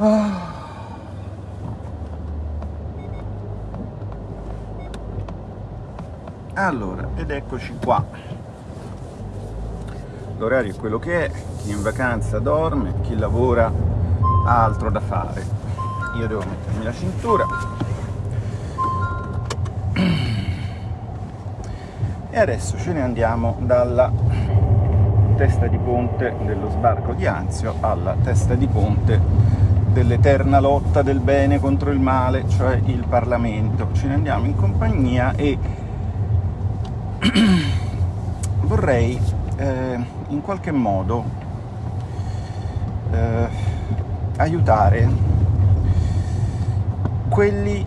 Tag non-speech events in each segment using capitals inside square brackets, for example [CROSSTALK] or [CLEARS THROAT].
Ah. Allora, ed eccoci qua. L'orario è quello che è, chi in vacanza dorme, chi lavora ha altro da fare. Io devo mettermi la cintura. E adesso ce ne andiamo dalla testa di ponte dello sbarco di Anzio alla testa di ponte dell'eterna lotta del bene contro il male, cioè il Parlamento. Ce ne andiamo in compagnia e [CLEARS THROAT] vorrei eh, in qualche modo eh, aiutare quelli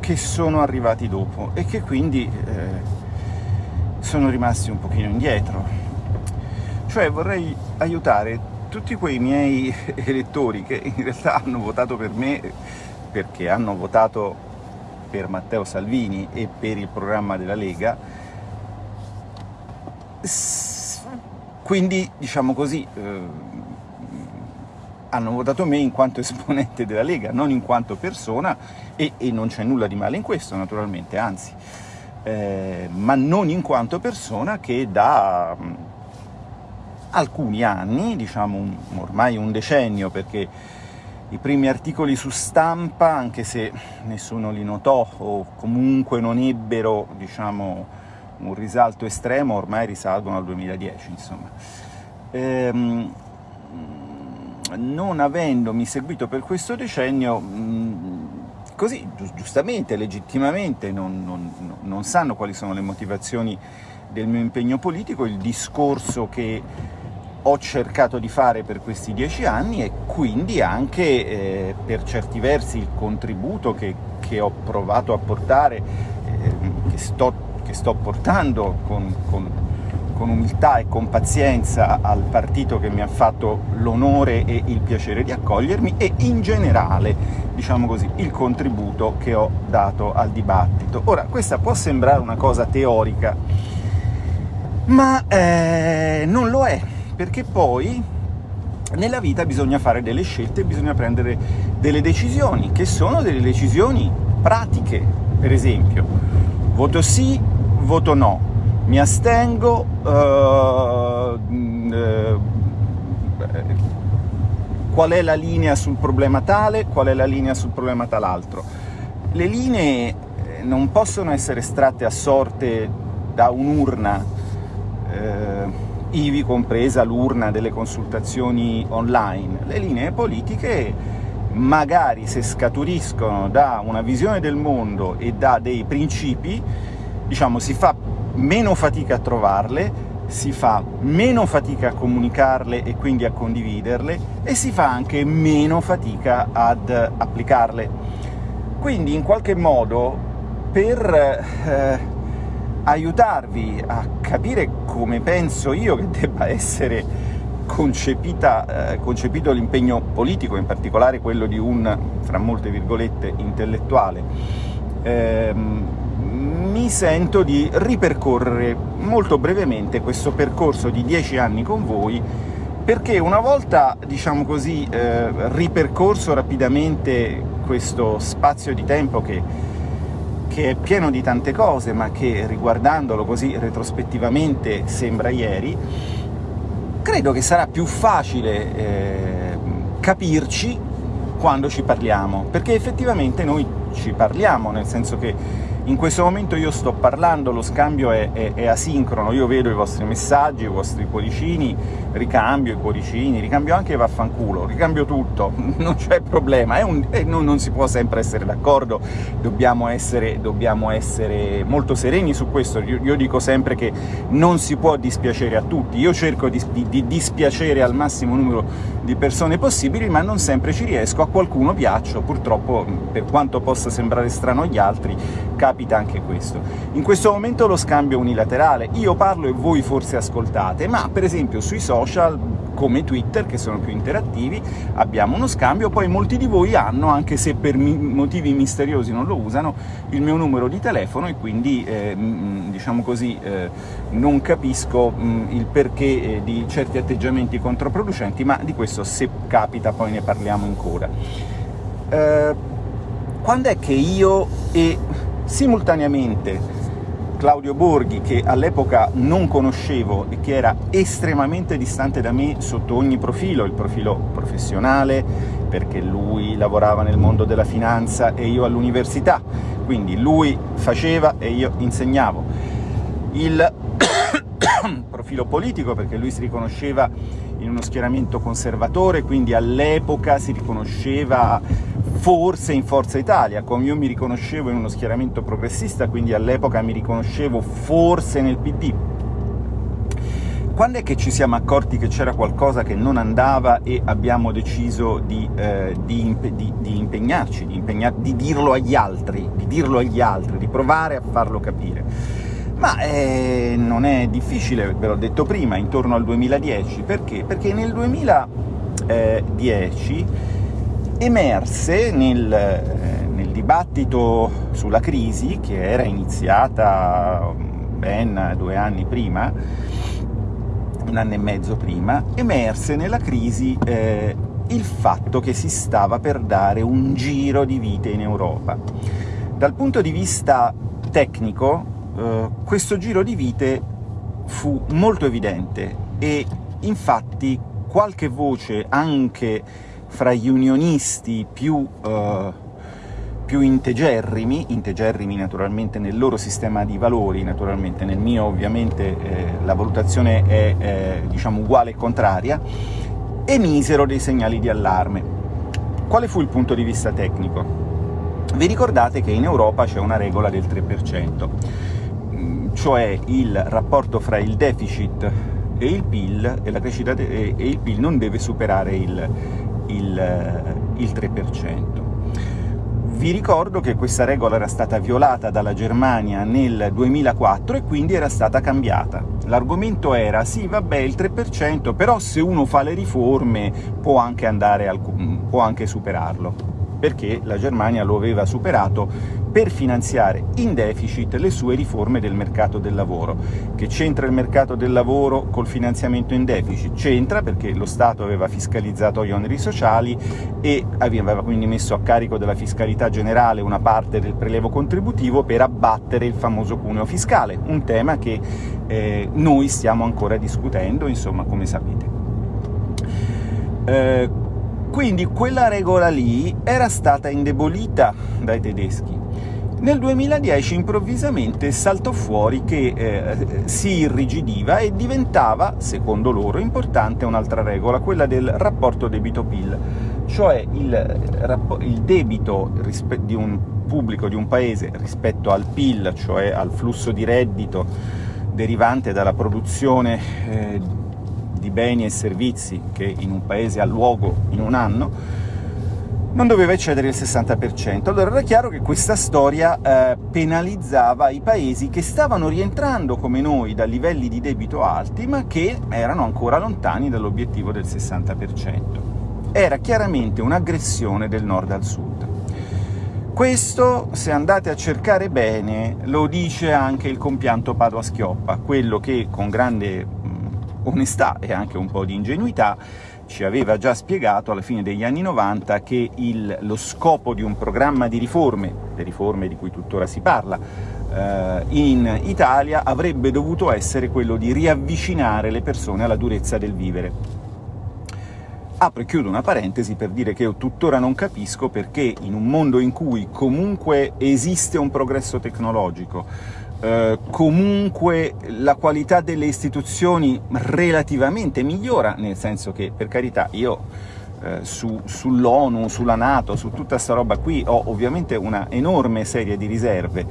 che sono arrivati dopo e che quindi eh, sono rimasti un pochino indietro. Cioè vorrei aiutare tutti quei miei [LAUGHS] elettori che in realtà hanno votato per me perché hanno votato per Matteo Salvini e per il programma della Lega, quindi, diciamo così, eh, hanno votato me in quanto esponente della Lega, non in quanto persona, e, e non c'è nulla di male in questo, naturalmente, anzi, eh, ma non in quanto persona che da alcuni anni, diciamo un, ormai un decennio, perché i primi articoli su stampa, anche se nessuno li notò o comunque non ebbero, diciamo, un risalto estremo, ormai risalgono al 2010, insomma. Ehm, non avendomi seguito per questo decennio, così giustamente, legittimamente, non, non, non sanno quali sono le motivazioni del mio impegno politico, il discorso che ho cercato di fare per questi dieci anni e quindi anche eh, per certi versi il contributo che, che ho provato a portare, eh, che sto che sto portando con, con, con umiltà e con pazienza al partito che mi ha fatto l'onore e il piacere di accogliermi e in generale, diciamo così, il contributo che ho dato al dibattito. Ora, questa può sembrare una cosa teorica, ma eh, non lo è, perché poi nella vita bisogna fare delle scelte, bisogna prendere delle decisioni, che sono delle decisioni pratiche, per esempio. Voto sì voto no, mi astengo, uh, uh, qual è la linea sul problema tale, qual è la linea sul problema tal'altro. Le linee eh, non possono essere estratte a sorte da un'urna, eh, ivi compresa l'urna delle consultazioni online. Le linee politiche magari se scaturiscono da una visione del mondo e da dei principi, diciamo, si fa meno fatica a trovarle, si fa meno fatica a comunicarle e quindi a condividerle, e si fa anche meno fatica ad applicarle. Quindi, in qualche modo, per eh, aiutarvi a capire come penso io che debba essere eh, concepito l'impegno politico, in particolare quello di un, fra molte virgolette, intellettuale, ehm, mi sento di ripercorrere molto brevemente questo percorso di dieci anni con voi, perché una volta, diciamo così, eh, ripercorso rapidamente questo spazio di tempo che, che è pieno di tante cose, ma che riguardandolo così retrospettivamente sembra ieri, credo che sarà più facile eh, capirci quando ci parliamo, perché effettivamente noi ci parliamo, nel senso che in questo momento io sto parlando, lo scambio è, è, è, asincrono, io vedo i vostri messaggi, i vostri cuoricini, ricambio i cuoricini, ricambio anche i vaffanculo, ricambio tutto, [LAUGHS] non c'è problema, un, non, non, si può sempre essere d'accordo, dobbiamo essere, dobbiamo essere molto sereni su questo, io, io, dico sempre che non si può dispiacere a tutti, io cerco di, di, di dispiacere al massimo numero di persone possibili, ma non sempre ci riesco, a qualcuno piaccio, purtroppo, per quanto possa sembrare strano agli altri, capita anche questo. In questo momento lo scambio è unilaterale, io parlo e voi forse ascoltate, ma per esempio sui social come Twitter, che sono più interattivi, abbiamo uno scambio, poi molti di voi hanno, anche se per motivi misteriosi non lo usano, il mio numero di telefono e quindi, eh, diciamo così, eh, non capisco mh, il perché eh, di certi atteggiamenti controproducenti, ma di questo se capita poi ne parliamo ancora. Eh, quando è che io e simultaneamente Claudio Borghi, che all'epoca non conoscevo e che era estremamente distante da me sotto ogni profilo, il profilo professionale, perché lui lavorava nel mondo della finanza e io all'università, quindi lui faceva e io insegnavo. Il [COUGHS] profilo politico, perché lui si riconosceva in uno schieramento conservatore, quindi all'epoca si riconosceva forse in Forza Italia, come io mi riconoscevo in uno schieramento progressista, quindi all'epoca mi riconoscevo forse nel PD. Quando è che ci siamo accorti che c'era qualcosa che non andava e abbiamo deciso di, eh, di, impe di, di impegnarci, impegnar di dirlo agli altri, di dirlo agli altri, di provare a farlo capire? Ma eh, non è difficile, ve l'ho detto prima, intorno al 2010, perché? Perché nel 2010 emerse nel, eh, nel dibattito sulla crisi, che era iniziata ben due anni prima, un anno e mezzo prima, emerse nella crisi eh, il fatto che si stava per dare un giro di vite in Europa. Dal punto di vista tecnico, eh, questo giro di vite fu molto evidente e infatti qualche voce anche fra gli unionisti più, uh, più integerrimi, integerrimi naturalmente nel loro sistema di valori, naturalmente nel mio ovviamente eh, la valutazione è eh, diciamo uguale e contraria, emisero dei segnali di allarme. Quale fu il punto di vista tecnico? Vi ricordate che in Europa c'è una regola del 3%, mm, cioè il rapporto fra il deficit e il PIL, e, la crescita e il PIL non deve superare il, il, il 3%. Vi ricordo che questa regola era stata violata dalla Germania nel 2004 e quindi era stata cambiata. L'argomento era sì, vabbè, il 3%, però se uno fa le riforme può anche, al, può anche superarlo perché la Germania lo aveva superato per finanziare in deficit le sue riforme del mercato del lavoro. Che c'entra il mercato del lavoro col finanziamento in deficit? C'entra perché lo Stato aveva fiscalizzato gli oneri sociali e aveva quindi messo a carico della fiscalità generale una parte del prelevo contributivo per abbattere il famoso cuneo fiscale, un tema che eh, noi stiamo ancora discutendo, insomma, come sapete. Eh, quindi quella regola lì era stata indebolita dai tedeschi. Nel 2010 improvvisamente saltò fuori che eh, si irrigidiva e diventava, secondo loro, importante un'altra regola, quella del rapporto debito-PIL, cioè il, il debito di un pubblico di un paese rispetto al PIL, cioè al flusso di reddito derivante dalla produzione eh, di beni e servizi che in un paese ha luogo in un anno, non doveva eccedere il 60%. Allora era chiaro che questa storia eh, penalizzava i paesi che stavano rientrando come noi da livelli di debito alti, ma che erano ancora lontani dall'obiettivo del 60%. Era chiaramente un'aggressione del nord al sud. Questo, se andate a cercare bene, lo dice anche il compianto Padua-Schioppa, quello che con grande onestà e anche un po' di ingenuità, ci aveva già spiegato alla fine degli anni 90 che il, lo scopo di un programma di riforme, le riforme di cui tuttora si parla, eh, in Italia avrebbe dovuto essere quello di riavvicinare le persone alla durezza del vivere. Apro e chiudo una parentesi per dire che io tuttora non capisco perché in un mondo in cui comunque esiste un progresso tecnologico, eh, comunque la qualità delle istituzioni relativamente migliora, nel senso che, per carità, io eh, su, sull'ONU, sulla Nato, su tutta sta roba qui ho ovviamente una enorme serie di riserve,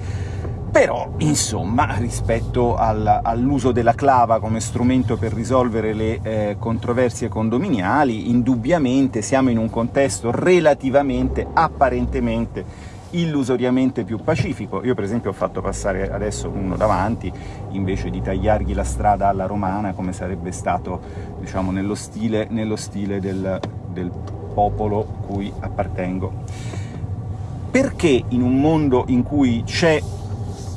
però, insomma, rispetto al, all'uso della clava come strumento per risolvere le eh, controversie condominiali, indubbiamente siamo in un contesto relativamente, apparentemente, illusoriamente più pacifico. Io per esempio ho fatto passare adesso uno davanti, invece di tagliargli la strada alla romana, come sarebbe stato diciamo, nello stile, nello stile del, del popolo cui appartengo. Perché in un mondo in cui c'è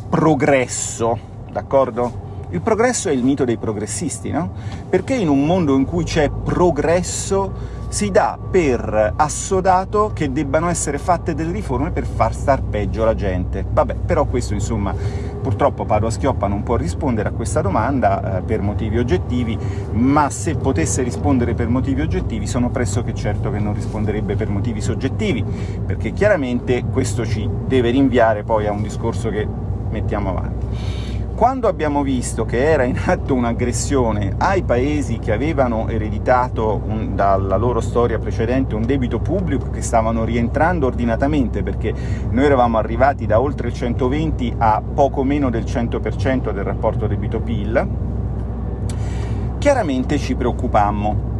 progresso, d'accordo? Il progresso è il mito dei progressisti, no? Perché in un mondo in cui c'è progresso si dà per assodato che debbano essere fatte delle riforme per far star peggio la gente. Vabbè, però questo, insomma, purtroppo Padua Schioppa non può rispondere a questa domanda eh, per motivi oggettivi, ma se potesse rispondere per motivi oggettivi sono pressoché certo che non risponderebbe per motivi soggettivi, perché chiaramente questo ci deve rinviare poi a un discorso che mettiamo avanti. Quando abbiamo visto che era in atto un'aggressione ai paesi che avevano ereditato un, dalla loro storia precedente un debito pubblico che stavano rientrando ordinatamente, perché noi eravamo arrivati da oltre il 120 a poco meno del 100% del rapporto debito-PIL, chiaramente ci preoccupammo.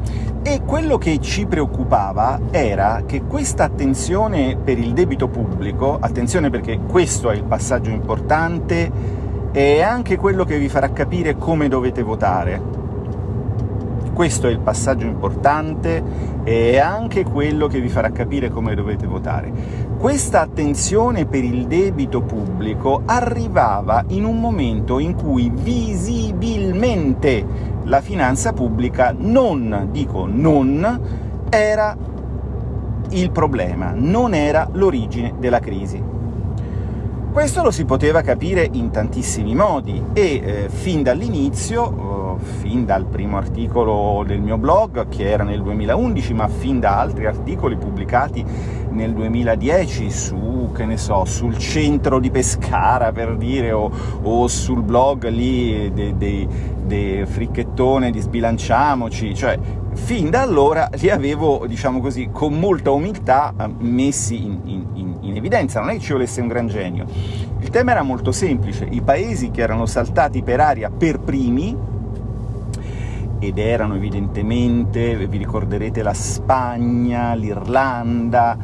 E quello che ci preoccupava era che questa attenzione per il debito pubblico, attenzione perché questo è il passaggio importante, è anche quello che vi farà capire come dovete votare. Questo è il passaggio importante e anche quello che vi farà capire come dovete votare. Questa attenzione per il debito pubblico arrivava in un momento in cui visibilmente la finanza pubblica non, dico non, era il problema, non era l'origine della crisi. Questo lo si poteva capire in tantissimi modi e eh, fin dall'inizio, eh, fin dal primo articolo del mio blog, che era nel 2011, ma fin da altri articoli pubblicati nel 2010 su, che ne so, sul centro di Pescara, per dire, o, o sul blog lì dei de, de fricchettone di Sbilanciamoci, cioè fin da allora li avevo, diciamo così, con molta umiltà messi in, in, in evidenza, non è che ci volesse un gran genio. Il tema era molto semplice, i paesi che erano saltati per aria per primi, ed erano evidentemente, vi ricorderete, la Spagna, l'Irlanda,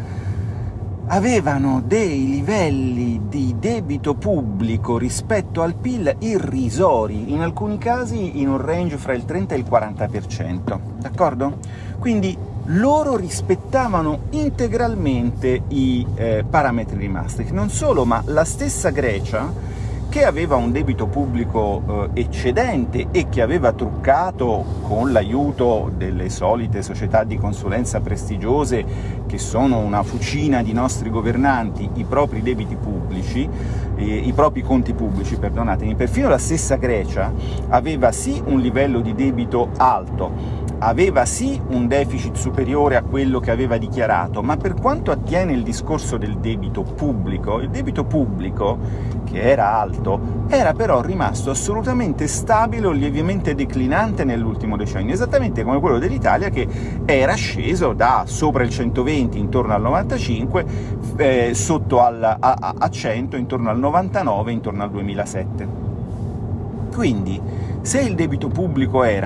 avevano dei livelli di debito pubblico rispetto al PIL irrisori, in alcuni casi in un range fra il 30 e il 40%, d'accordo? Quindi loro rispettavano integralmente i eh, parametri di Maastricht. Non solo, ma la stessa Grecia, che aveva un debito pubblico eh, eccedente e che aveva truccato con l'aiuto delle solite società di consulenza prestigiose, che sono una fucina di nostri governanti, i propri debiti pubblici, eh, i propri conti pubblici, perdonatemi, perfino la stessa Grecia aveva sì un livello di debito alto, aveva sì un deficit superiore a quello che aveva dichiarato, ma per quanto attiene il discorso del debito pubblico, il debito pubblico, che era alto, era però rimasto assolutamente stabile o lievemente declinante nell'ultimo decennio, esattamente come quello dell'Italia che era sceso da sopra il 120 intorno al 95, eh, sotto al, a, a 100 intorno al 99, intorno al 2007. Quindi, se il debito pubblico era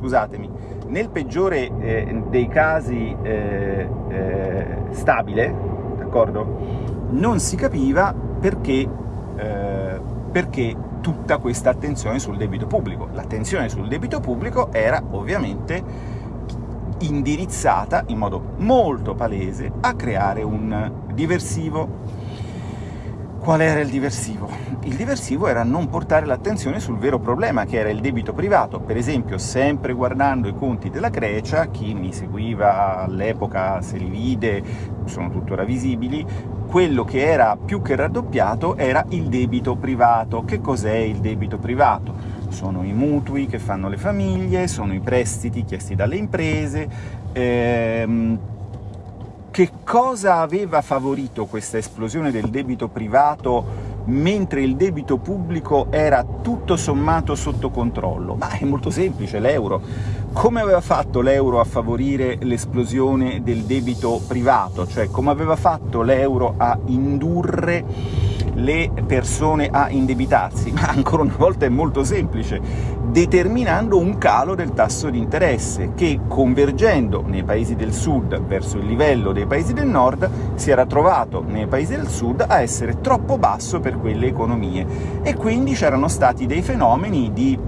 scusatemi, nel peggiore eh, dei casi eh, eh, stabile, d'accordo? Non si capiva perché, eh, perché tutta questa attenzione sul debito pubblico. L'attenzione sul debito pubblico era ovviamente indirizzata in modo molto palese a creare un diversivo Qual era il diversivo? Il diversivo era non portare l'attenzione sul vero problema, che era il debito privato. Per esempio, sempre guardando i conti della Grecia, chi mi seguiva all'epoca se li vide, sono tuttora visibili, quello che era più che raddoppiato era il debito privato. Che cos'è il debito privato? Sono i mutui che fanno le famiglie, sono i prestiti chiesti dalle imprese, ehm, che cosa aveva favorito questa esplosione del debito privato mentre il debito pubblico era tutto sommato sotto controllo? Ma è molto semplice, l'euro. Come aveva fatto l'euro a favorire l'esplosione del debito privato? Cioè, come aveva fatto l'euro a indurre le persone a indebitarsi? [LAUGHS] Ma ancora una volta è molto semplice, determinando un calo del tasso di interesse, che convergendo nei paesi del sud verso il livello dei paesi del nord, si era trovato nei paesi del sud a essere troppo basso per quelle economie, e quindi c'erano stati dei fenomeni di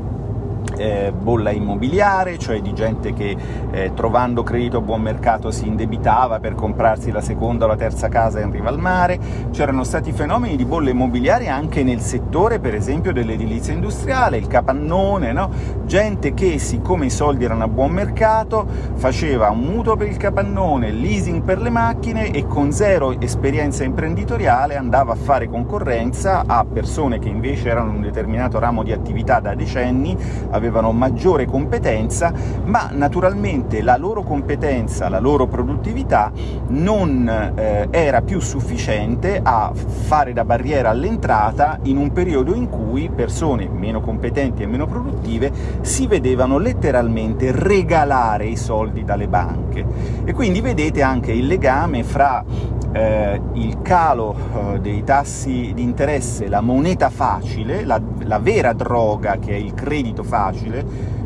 eh, bolla immobiliare, cioè di gente che eh, trovando credito a buon mercato si indebitava per comprarsi la seconda o la terza casa in riva al mare, c'erano stati fenomeni di bolla immobiliare anche nel settore, per esempio, dell'edilizia industriale, il capannone, no? gente che, siccome i soldi erano a buon mercato, faceva un mutuo per il capannone, leasing per le macchine e con zero esperienza imprenditoriale andava a fare concorrenza a persone che invece erano in un determinato ramo di attività da decenni, avevano maggiore competenza, ma naturalmente la loro competenza, la loro produttività non eh, era più sufficiente a fare da barriera all'entrata in un periodo in cui persone meno competenti e meno produttive si vedevano letteralmente regalare i soldi dalle banche. E quindi vedete anche il legame fra eh, il calo eh, dei tassi di interesse, la moneta facile, la, la vera droga che è il credito facile,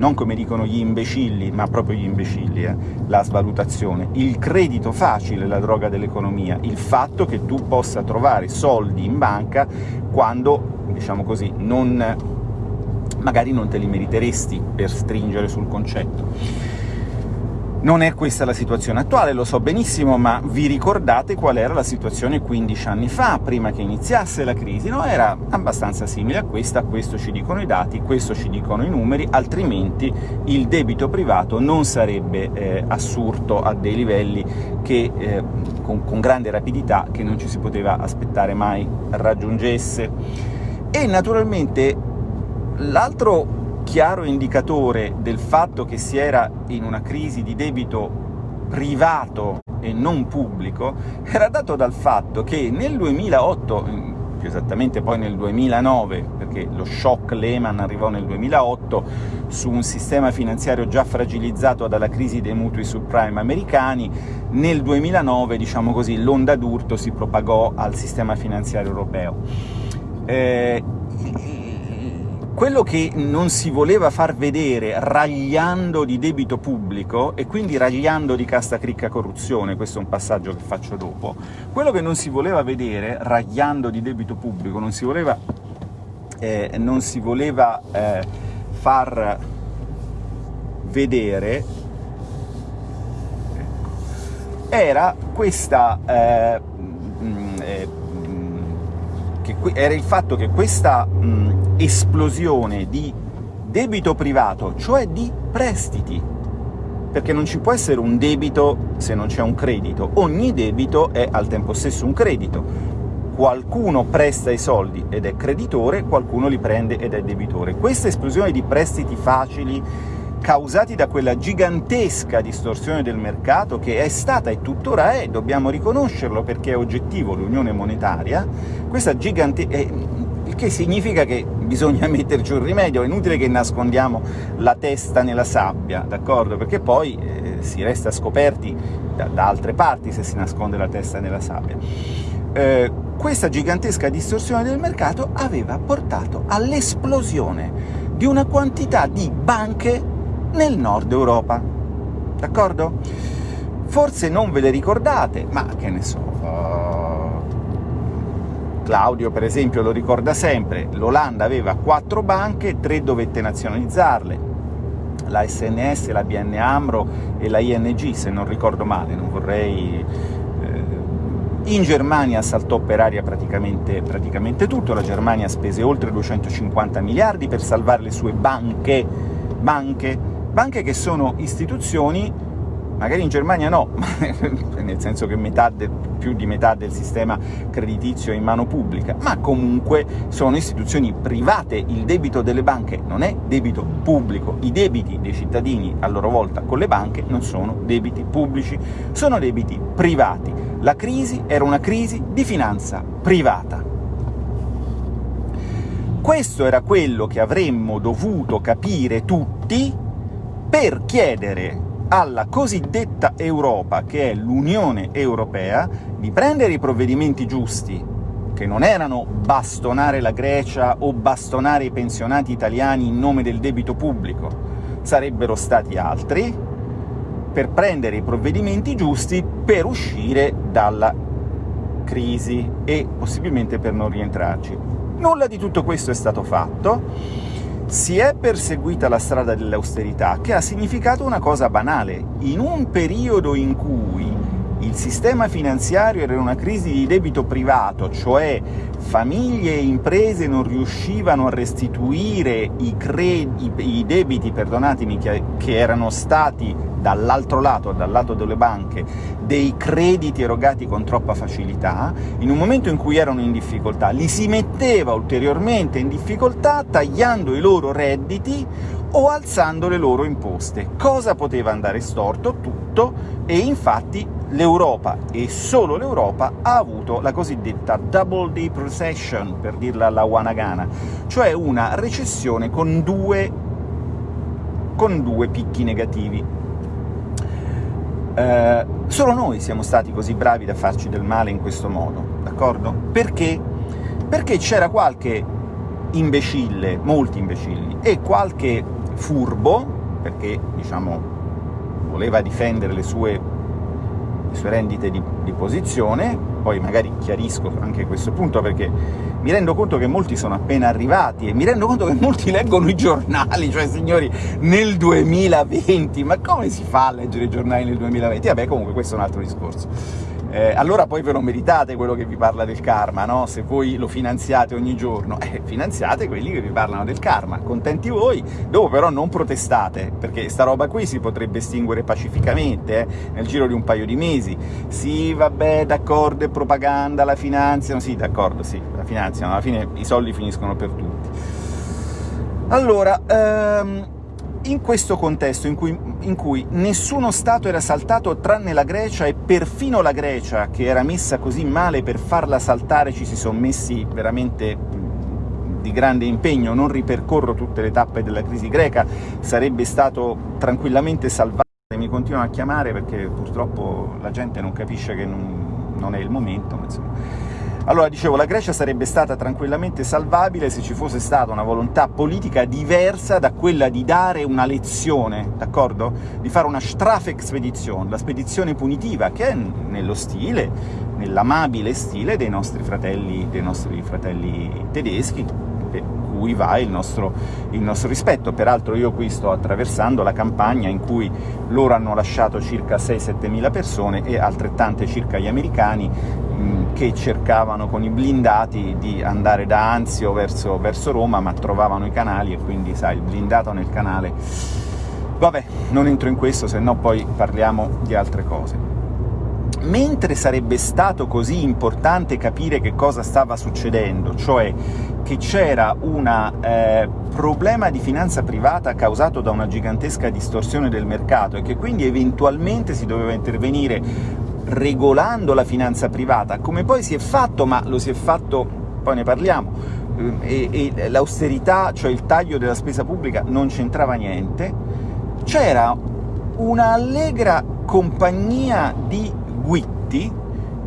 non come dicono gli imbecilli, ma proprio gli imbecilli, eh, la svalutazione. Il credito facile è la droga dell'economia, il fatto che tu possa trovare soldi in banca quando, diciamo così, non, magari non te li meriteresti, per stringere sul concetto. Non è questa la situazione attuale, lo so benissimo, ma vi ricordate qual era la situazione 15 anni fa, prima che iniziasse la crisi? No? Era abbastanza simile a questa, questo ci dicono i dati, questo ci dicono i numeri, altrimenti il debito privato non sarebbe eh, assurto a dei livelli che, eh, con, con grande rapidità che non ci si poteva aspettare mai raggiungesse. E naturalmente l'altro chiaro indicatore del fatto che si era in una crisi di debito privato e non pubblico era dato dal fatto che nel 2008, più esattamente poi nel 2009, perché lo shock Lehman arrivò nel 2008, su un sistema finanziario già fragilizzato dalla crisi dei mutui subprime americani, nel 2009, diciamo così, l'onda d'urto si propagò al sistema finanziario europeo. Eh, quello che non si voleva far vedere ragliando di debito pubblico, e quindi ragliando di casta cricca corruzione, questo è un passaggio che faccio dopo, quello che non si voleva vedere ragliando di debito pubblico, non si voleva, eh, non si voleva eh, far vedere ecco, era questa eh, mh, eh, che era il fatto che questa mh, esplosione di debito privato, cioè di prestiti, perché non ci può essere un debito se non c'è un credito, ogni debito è al tempo stesso un credito. Qualcuno presta i soldi ed è creditore, qualcuno li prende ed è debitore. Questa esplosione di prestiti facili causati da quella gigantesca distorsione del mercato che è stata e tuttora è, dobbiamo riconoscerlo perché è oggettivo l'unione monetaria, questa gigantesca il che significa che bisogna [LAUGHS] metterci un rimedio, è inutile che nascondiamo la testa nella sabbia, d'accordo? Perché poi eh, si resta scoperti da, da, altre parti se si nasconde la testa nella sabbia. Eh, questa gigantesca distorsione del mercato aveva portato all'esplosione di una quantità di banche nel nord Europa, d'accordo? Forse non ve le ricordate, ma che ne so... Uh Claudio, per esempio, lo ricorda sempre, l'Olanda aveva quattro banche, tre dovette nazionalizzarle, la SNS, la BN Amro e la ING, se non ricordo male, non vorrei... Eh, in Germania saltò per aria praticamente, praticamente tutto, la Germania spese oltre 250 miliardi per salvare le sue banche, banche, banche che sono istituzioni magari in Germania no, [LAUGHS] nel senso che del, più di metà del sistema creditizio è in mano pubblica, ma comunque sono istituzioni private, il debito delle banche non è debito pubblico, i debiti dei cittadini a loro volta con le banche non sono debiti pubblici, sono debiti privati. La crisi era una crisi di finanza privata. Questo era quello che avremmo dovuto capire tutti per chiedere alla cosiddetta Europa, che è l'Unione Europea, di prendere i provvedimenti giusti, che non erano bastonare la Grecia o bastonare i pensionati italiani in nome del debito pubblico, sarebbero stati altri, per prendere i provvedimenti giusti per uscire dalla crisi e possibilmente per non rientrarci. Nulla di tutto questo è stato fatto, si è perseguita la strada dell'austerità, che ha significato una cosa banale. In un periodo in cui il sistema finanziario era in una crisi di debito privato, cioè famiglie e imprese non riuscivano a restituire i, i, i debiti che, che erano stati dall'altro lato, dal lato delle banche, dei crediti erogati con troppa facilità, in un momento in cui erano in difficoltà, li si metteva ulteriormente in difficoltà tagliando i loro redditi o alzando le loro imposte. Cosa poteva andare storto? Tutto, e infatti l'Europa, e solo l'Europa, ha avuto la cosiddetta double deep recession, per dirla alla Wanagana, cioè una recessione con due, con due picchi negativi. Eh, solo noi siamo stati così bravi da farci del male in questo modo, d'accordo? Perché? Perché c'era qualche imbecille, molti imbecilli, e qualche furbo, perché, diciamo, voleva difendere le sue le sue rendite di, di, posizione, poi magari chiarisco anche questo punto perché mi rendo conto che molti sono appena arrivati e mi rendo conto che molti leggono i giornali, cioè signori, nel 2020, ma come si fa a leggere i giornali nel 2020? Vabbè, comunque questo è un altro discorso eh, allora poi ve lo meritate quello che vi parla del karma, no? Se voi lo finanziate ogni giorno, eh, finanziate quelli che vi parlano del karma, contenti voi, dopo però non protestate, perché sta roba qui si potrebbe estinguere pacificamente, eh, nel giro di un paio di mesi. Sì, vabbè, d'accordo, è propaganda, la finanziano, sì, d'accordo, sì, la finanziano, alla fine i soldi finiscono per tutti. Allora, ehm, in questo contesto in cui, in cui, nessuno Stato era saltato tranne la Grecia, e perfino la Grecia, che era messa così male, per farla saltare ci si sono messi veramente di grande impegno, non ripercorro tutte le tappe della crisi greca, sarebbe stato tranquillamente salvato, mi continuano a chiamare perché purtroppo la gente non capisce che non, non è il momento, insomma allora, dicevo, la Grecia sarebbe stata tranquillamente salvabile se ci fosse stata una volontà politica diversa da quella di dare una lezione, d'accordo? Di fare una Strafexpedition, la spedizione punitiva, che è nello stile, nell'amabile stile dei nostri fratelli, dei nostri fratelli tedeschi, cui va il nostro, il nostro rispetto. Peraltro io qui sto attraversando la campagna in cui loro hanno lasciato circa 6-7 mila persone e altrettante circa gli americani che cercavano con i blindati di andare da Anzio verso, verso Roma, ma trovavano i canali e quindi, sai, il blindato nel canale... Vabbè, non entro in questo, se no poi parliamo di altre cose. Mentre sarebbe stato così importante capire che cosa stava succedendo, cioè che c'era un eh, problema di finanza privata causato da una gigantesca distorsione del mercato e che quindi eventualmente si doveva intervenire regolando la finanza privata, come poi si è fatto, ma lo si è fatto, poi ne parliamo, eh, e, e l'austerità, cioè il taglio della spesa pubblica, non c'entrava niente, c'era una allegra compagnia di guitti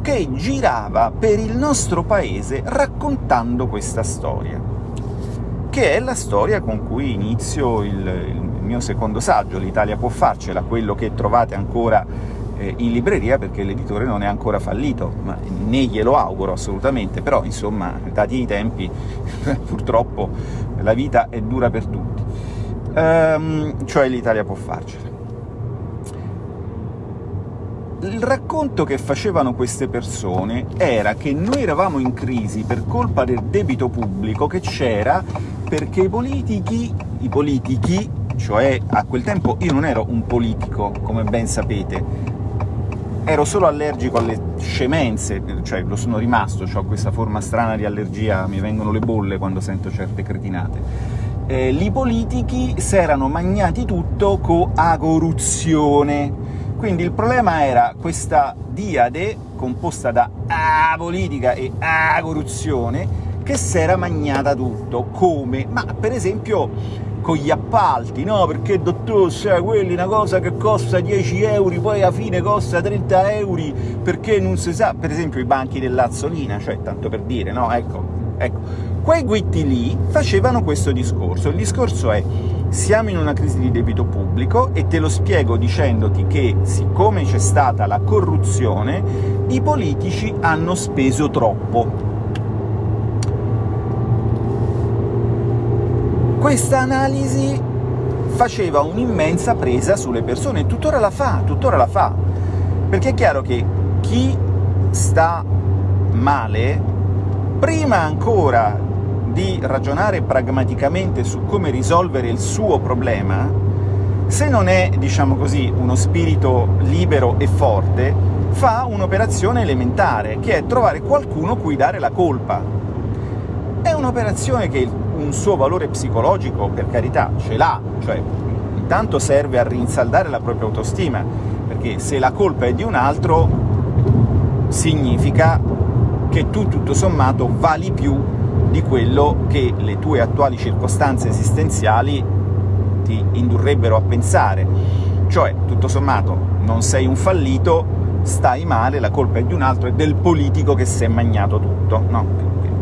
che girava per il nostro paese raccontando questa storia, che è la storia con cui inizio il, il mio secondo saggio, l'Italia può farcela, quello che trovate ancora in libreria perché l'editore non è ancora fallito, ma né glielo auguro assolutamente, però insomma, dati i tempi, [LAUGHS] purtroppo la vita è dura per tutti. Ehm, cioè l'Italia può farcela il racconto che facevano queste persone era che noi eravamo in crisi per colpa del debito pubblico che c'era perché i politici, i politici, cioè a quel tempo io non ero un politico, come ben sapete, ero solo allergico alle scemenze, cioè lo sono rimasto, ho questa forma strana di allergia, mi vengono le bolle quando sento certe cretinate. Eh, I politici si erano magnati tutto co agoruzione, quindi il problema era questa diade, composta da A politica e A corruzione, che si era magnata tutto. Come? Ma per esempio con gli appalti, no? Perché, dottore, sai, quelli una cosa che costa 10 euro, poi alla fine costa 30 euro, perché non si sa... Per esempio i banchi dell'Azzolina, cioè, tanto per dire, no? Ecco, ecco. Quei guitti lì facevano questo discorso. Il discorso è siamo in una crisi di debito pubblico e te lo spiego dicendoti che, siccome c'è stata la corruzione, i politici hanno speso troppo. Questa analisi faceva un'immensa presa sulle persone, e tuttora la fa, tuttora la fa, perché è chiaro che chi sta male, prima ancora di ragionare pragmaticamente su come risolvere il suo problema, se non è, diciamo così, uno spirito libero e forte, fa un'operazione elementare, che è trovare qualcuno cui dare la colpa. È un'operazione che un suo valore psicologico, per carità, ce l'ha, cioè intanto serve a rinsaldare la propria autostima, perché se la colpa è di un altro, significa che tu, tutto sommato, vali più di quello che le tue attuali circostanze esistenziali ti indurrebbero a pensare. Cioè, tutto sommato, non sei un fallito, stai male, la colpa è di un altro, è del politico che si è magnato tutto. No,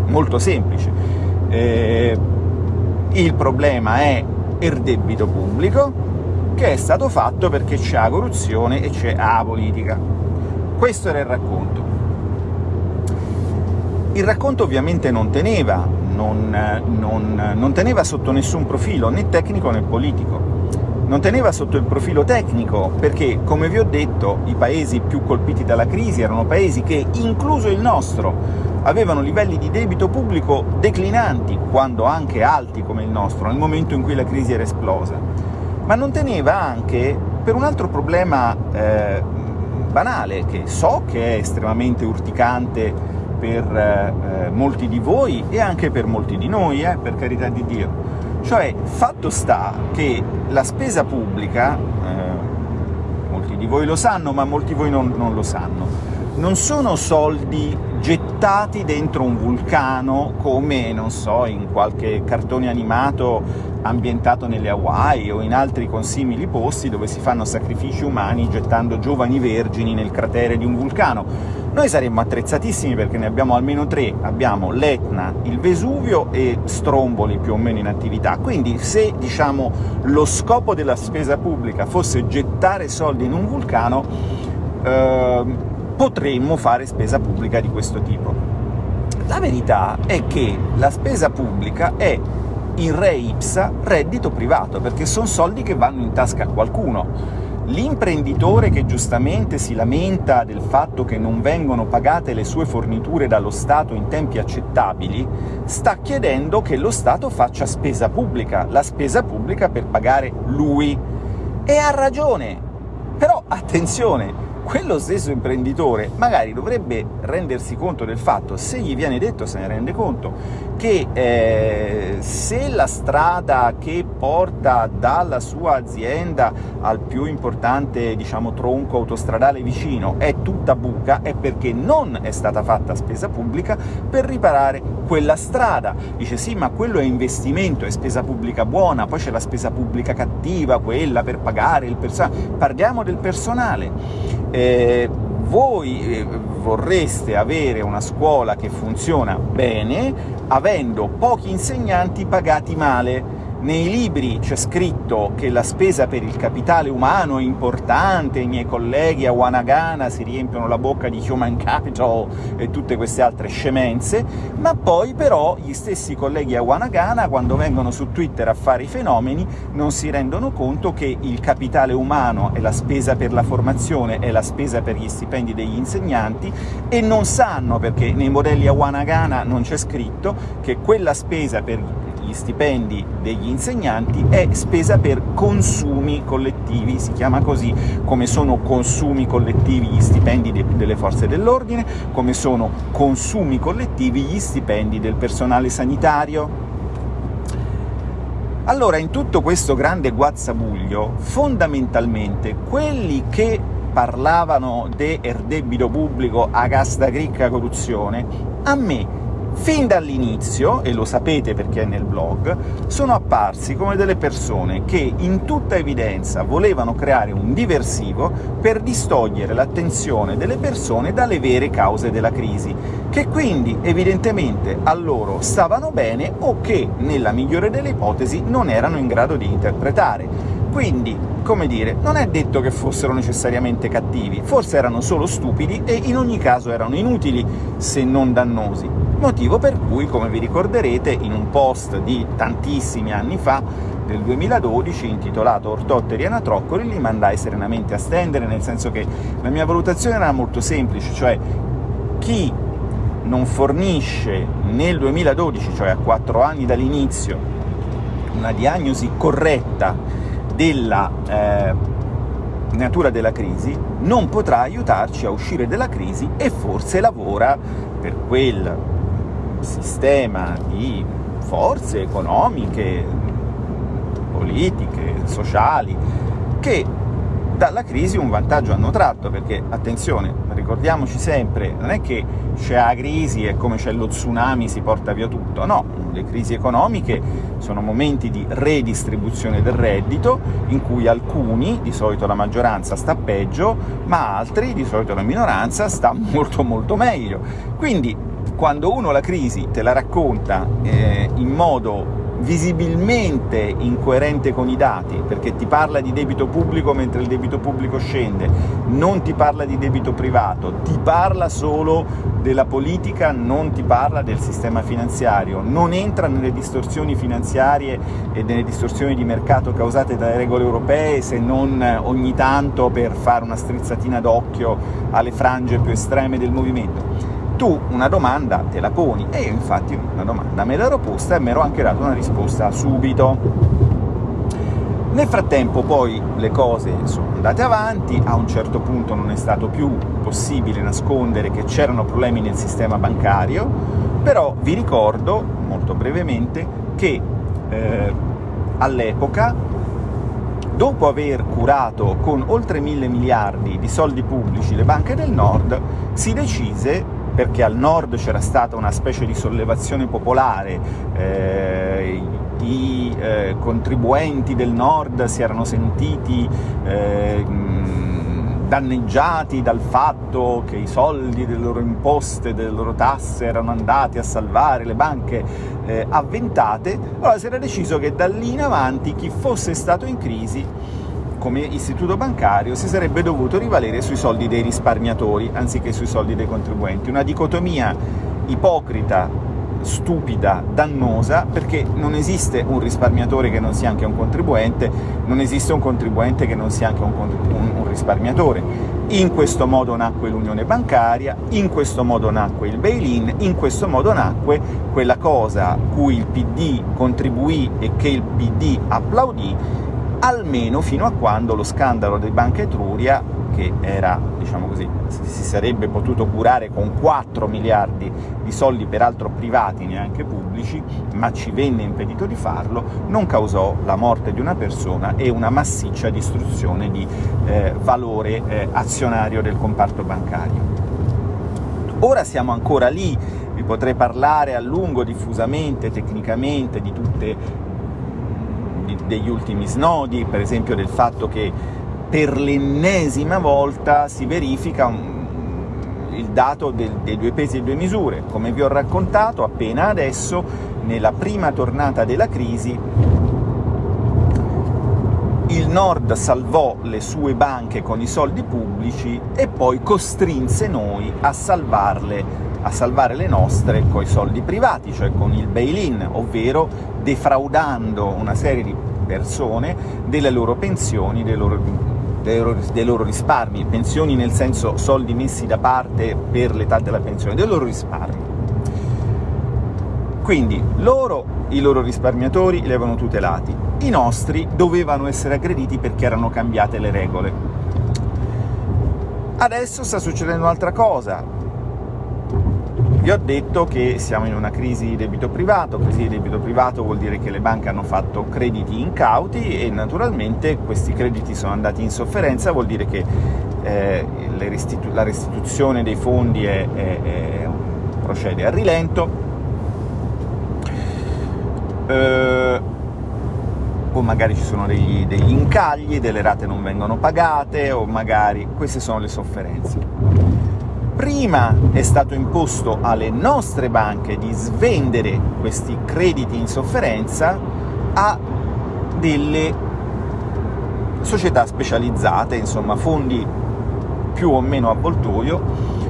molto semplice. Eh, il problema è il debito pubblico, che è stato fatto perché c'è la corruzione e c'è la politica. Questo era il racconto. Il racconto ovviamente non teneva, non, non, non teneva sotto nessun profilo, né tecnico né politico. Non teneva sotto il profilo tecnico, perché, come vi ho detto, i paesi più colpiti dalla crisi erano paesi che, incluso il nostro, avevano livelli di debito pubblico declinanti, quando anche alti come il nostro, nel momento in cui la crisi era esplosa, ma non teneva anche per un altro problema eh, banale, che so che è estremamente urticante per eh, molti di voi e anche per molti di noi, eh, per carità di Dio. Cioè, fatto sta che la spesa pubblica, eh, molti di voi lo sanno, ma molti di voi non, non lo sanno, non sono soldi gettati dentro un vulcano come, non so, in qualche cartone animato ambientato nelle Hawaii o in altri consimili posti dove si fanno sacrifici umani gettando giovani vergini nel cratere di un vulcano. Noi saremmo attrezzatissimi perché ne abbiamo almeno tre, abbiamo l'Etna, il Vesuvio e Stromboli più o meno in attività, quindi se diciamo, lo scopo della spesa pubblica fosse gettare soldi in un vulcano, eh, potremmo fare spesa pubblica di questo tipo. La verità è che la spesa pubblica è in re ipsa reddito privato, perché sono soldi che vanno in tasca a qualcuno. L'imprenditore che giustamente si lamenta del fatto che non vengono pagate le sue forniture dallo Stato in tempi accettabili, sta chiedendo che lo Stato faccia spesa pubblica, la spesa pubblica per pagare lui. E ha ragione! Però, attenzione, quello stesso imprenditore magari dovrebbe rendersi conto del fatto, se gli viene detto se ne rende conto, che eh, se la strada che porta dalla sua azienda al più importante diciamo, tronco autostradale vicino è tutta buca, è perché non è stata fatta spesa pubblica per riparare quella strada. Dice sì, ma quello è investimento, è spesa pubblica buona, poi c'è la spesa pubblica cattiva, quella per pagare il personale. Parliamo del personale eh, voi eh, vorreste avere una scuola che funziona bene, avendo pochi insegnanti pagati male, nei libri c'è scritto che la spesa per il capitale umano è importante, i miei colleghi a Wanagana si riempiono la bocca di human capital e tutte queste altre scemenze, ma poi però gli stessi colleghi a Wanagana, quando vengono su Twitter a fare i fenomeni, non si rendono conto che il capitale umano è la spesa per la formazione, è la spesa per gli stipendi degli insegnanti, e non sanno, perché nei modelli a Wanagana non c'è scritto, che quella spesa per gli stipendi degli insegnanti è spesa per consumi collettivi, si chiama così, come sono consumi collettivi gli stipendi de delle forze dell'ordine, come sono consumi collettivi gli stipendi del personale sanitario. Allora, in tutto questo grande guazzabuglio, fondamentalmente, quelli che parlavano del debito pubblico a casta gricca corruzione, a me fin dall'inizio, e lo sapete perché è nel blog, sono apparsi come delle persone che in tutta evidenza volevano creare un diversivo per distogliere l'attenzione delle persone dalle vere cause della crisi, che quindi evidentemente a loro stavano bene o che, nella migliore delle ipotesi, non erano in grado di interpretare. Quindi, come dire, non è detto che fossero necessariamente cattivi, forse erano solo stupidi e in ogni caso erano inutili, se non dannosi motivo per cui, come vi ricorderete, in un post di tantissimi anni fa, del 2012, intitolato Ortotteri e Anatroccoli, li mandai serenamente a stendere, nel senso che la mia valutazione era molto semplice, cioè chi non fornisce nel 2012, cioè a quattro anni dall'inizio, una diagnosi corretta della eh, natura della crisi, non potrà aiutarci a uscire dalla crisi e forse lavora per quel sistema di forze economiche, politiche, sociali, che dalla crisi un vantaggio hanno tratto, perché, attenzione, ricordiamoci sempre, non è che c'è la crisi e come c'è lo tsunami si porta via tutto, no, le crisi economiche sono momenti di redistribuzione del reddito, in cui alcuni, di solito la maggioranza, sta peggio, ma altri, di solito la minoranza, sta [LAUGHS] molto molto meglio. Quindi quando uno la crisi te la racconta eh, in modo visibilmente incoerente con i dati, perché ti parla di debito pubblico mentre il debito pubblico scende, non ti parla di debito privato, ti parla solo della politica, non ti parla del sistema finanziario, non entra nelle distorsioni finanziarie e nelle distorsioni di mercato causate dalle regole europee, se non ogni tanto per fare una strizzatina d'occhio alle frange più estreme del movimento tu una domanda te la poni, e io infatti una domanda. Me l'ero posta e mi ero anche dato una risposta subito. Nel frattempo poi le cose sono andate avanti, a un certo punto non è stato più possibile nascondere che c'erano problemi nel sistema bancario, però vi ricordo, molto brevemente, che eh, all'epoca dopo aver curato con oltre mille miliardi di soldi pubblici le banche del nord, si decise perché al nord c'era stata una specie di sollevazione popolare, eh, i eh, contribuenti del nord si erano sentiti eh, danneggiati dal fatto che i soldi delle loro imposte, delle loro tasse erano andati a salvare le banche eh, avventate, allora si era deciso che da lì in avanti chi fosse stato in crisi come istituto bancario si sarebbe dovuto rivalere sui soldi dei risparmiatori anziché sui soldi dei contribuenti. Una dicotomia ipocrita, stupida, dannosa, perché non esiste un risparmiatore che non sia anche un contribuente, non esiste un contribuente che non sia anche un, un, un risparmiatore. In questo modo nacque l'unione bancaria, in questo modo nacque il bail-in, in questo modo nacque quella cosa cui il PD contribuì e che il PD applaudì, almeno fino a quando lo scandalo di Banca Etruria, che era, diciamo così, si sarebbe potuto curare con 4 miliardi di soldi, peraltro privati, neanche pubblici, ma ci venne impedito di farlo, non causò la morte di una persona e una massiccia distruzione di eh, valore eh, azionario del comparto bancario. Ora siamo ancora lì, vi potrei parlare a lungo, diffusamente, tecnicamente, di tutte degli ultimi snodi, per esempio del fatto che per l'ennesima volta si verifica un, il dato del, dei due pesi e due misure. Come vi ho raccontato appena adesso, nella prima tornata della crisi il Nord salvò le sue banche con i soldi pubblici e poi costrinse noi a salvarle a salvare le nostre con i soldi privati, cioè con il bail-in, ovvero defraudando una serie di persone delle loro pensioni, dei loro, dei, loro, dei loro, risparmi, pensioni nel senso soldi messi da parte per l'età della pensione, dei loro risparmi. Quindi loro, i loro risparmiatori, li avevano tutelati, i nostri dovevano essere aggrediti perché erano cambiate le regole. Adesso sta succedendo un'altra cosa, vi ho detto che siamo in una crisi di debito privato, crisi di debito privato vuol dire che le banche hanno fatto crediti incauti e naturalmente questi crediti sono andati in sofferenza, vuol dire che eh, restitu la restituzione dei fondi è, è, è, procede a rilento, eh, o magari ci sono degli, degli incagli, delle rate non vengono pagate, o magari... queste sono le sofferenze. Prima è stato imposto alle nostre banche di svendere questi crediti in sofferenza a delle società specializzate, insomma fondi più o meno avvoltoio,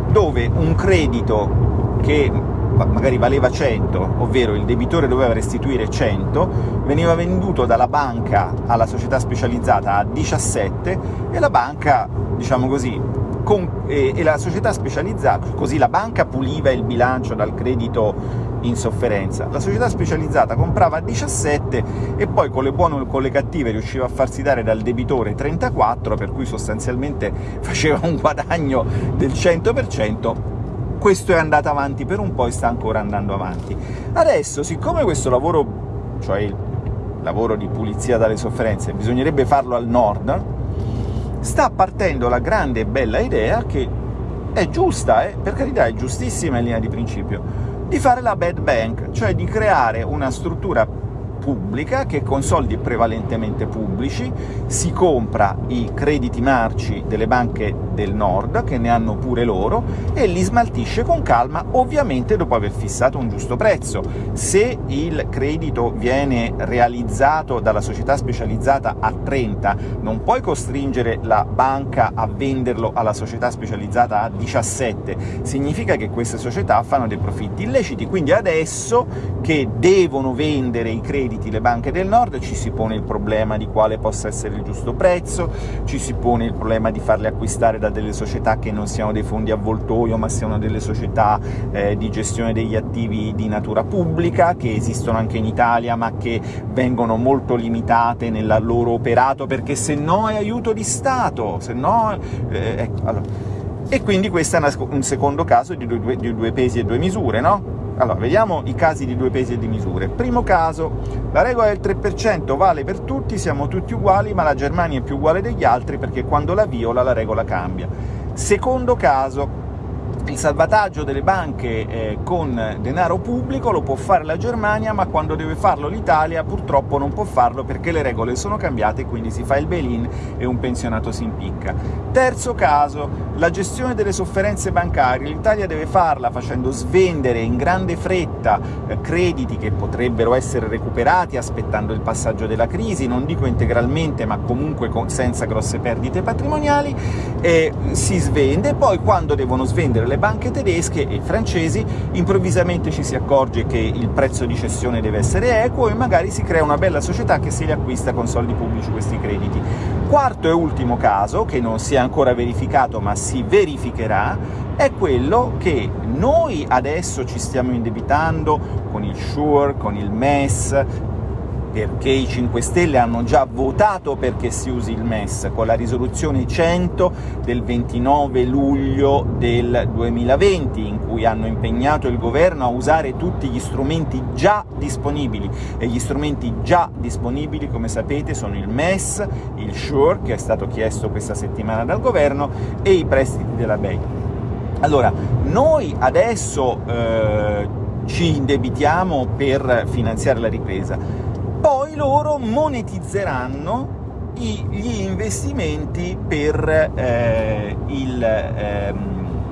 dove un credito che magari valeva 100, ovvero il debitore doveva restituire 100, veniva venduto dalla banca alla società specializzata a 17 e la banca, diciamo così, con, e, e la società specializzata, così la banca puliva il bilancio dal credito in sofferenza. La società specializzata comprava a 17 e poi con le buone o con le cattive riusciva a farsi dare dal debitore 34, per cui sostanzialmente [LAUGHS] faceva un guadagno del 100%, questo è andato avanti per un po' e sta ancora andando avanti. Adesso, siccome questo lavoro, cioè il lavoro di pulizia dalle sofferenze, bisognerebbe farlo al nord, sta partendo la grande e bella idea, che è giusta, eh? per carità è giustissima in linea di principio, di fare la bad bank, cioè di creare una struttura pubblica, che con soldi prevalentemente pubblici si compra i crediti marci delle banche del nord, che ne hanno pure loro, e li smaltisce con calma, ovviamente dopo aver fissato un giusto prezzo. Se il credito viene realizzato dalla società specializzata a 30, non puoi costringere la banca a venderlo alla società specializzata a 17, significa che queste società fanno dei profitti illeciti, quindi adesso che devono vendere i crediti le banche del nord ci si pone il problema di quale possa essere il giusto prezzo, ci si pone il problema di farle acquistare da delle società che non siano dei fondi avvoltoio, ma siano delle società eh, di gestione degli attivi di natura pubblica, che esistono anche in Italia, ma che vengono molto limitate nel loro operato, perché se no è aiuto di Stato, se no... Eh, ecco, allora. E quindi questo è un secondo caso di due, di due pesi e due misure, no? Allora, vediamo i casi di due pesi e di misure. Primo caso, la regola del 3% vale per tutti, siamo tutti uguali, ma la Germania è più uguale degli altri perché quando la viola la regola cambia. Secondo caso, il salvataggio delle banche eh, con denaro pubblico lo può fare la Germania, ma quando deve farlo l'Italia purtroppo non può farlo perché le regole sono cambiate, quindi si fa il bail-in e un pensionato si impicca. Terzo caso, la gestione delle sofferenze bancarie. L'Italia deve farla facendo svendere in grande fretta eh, crediti che potrebbero essere recuperati aspettando il passaggio della crisi, non dico integralmente, ma comunque senza grosse perdite patrimoniali, e si svende, poi quando devono svendere le banche tedesche e francesi, improvvisamente ci si accorge che il prezzo di cessione deve essere equo e magari si crea una bella società che se li acquista con soldi pubblici questi crediti. Quarto e ultimo caso, che non si è ancora verificato ma si verificherà, è quello che noi adesso ci stiamo indebitando con il SURE, con il MES, perché i 5 Stelle hanno già votato perché si usi il MES, con la risoluzione 100 del 29 luglio del 2020, in cui hanno impegnato il governo a usare tutti gli strumenti già disponibili, e gli strumenti già disponibili, come sapete, sono il MES, il SURE, che è stato chiesto questa settimana dal governo, e i prestiti della BEI. Allora, noi adesso eh, ci indebitiamo per finanziare la ripresa, poi loro monetizzeranno gli investimenti per, eh, il, ehm,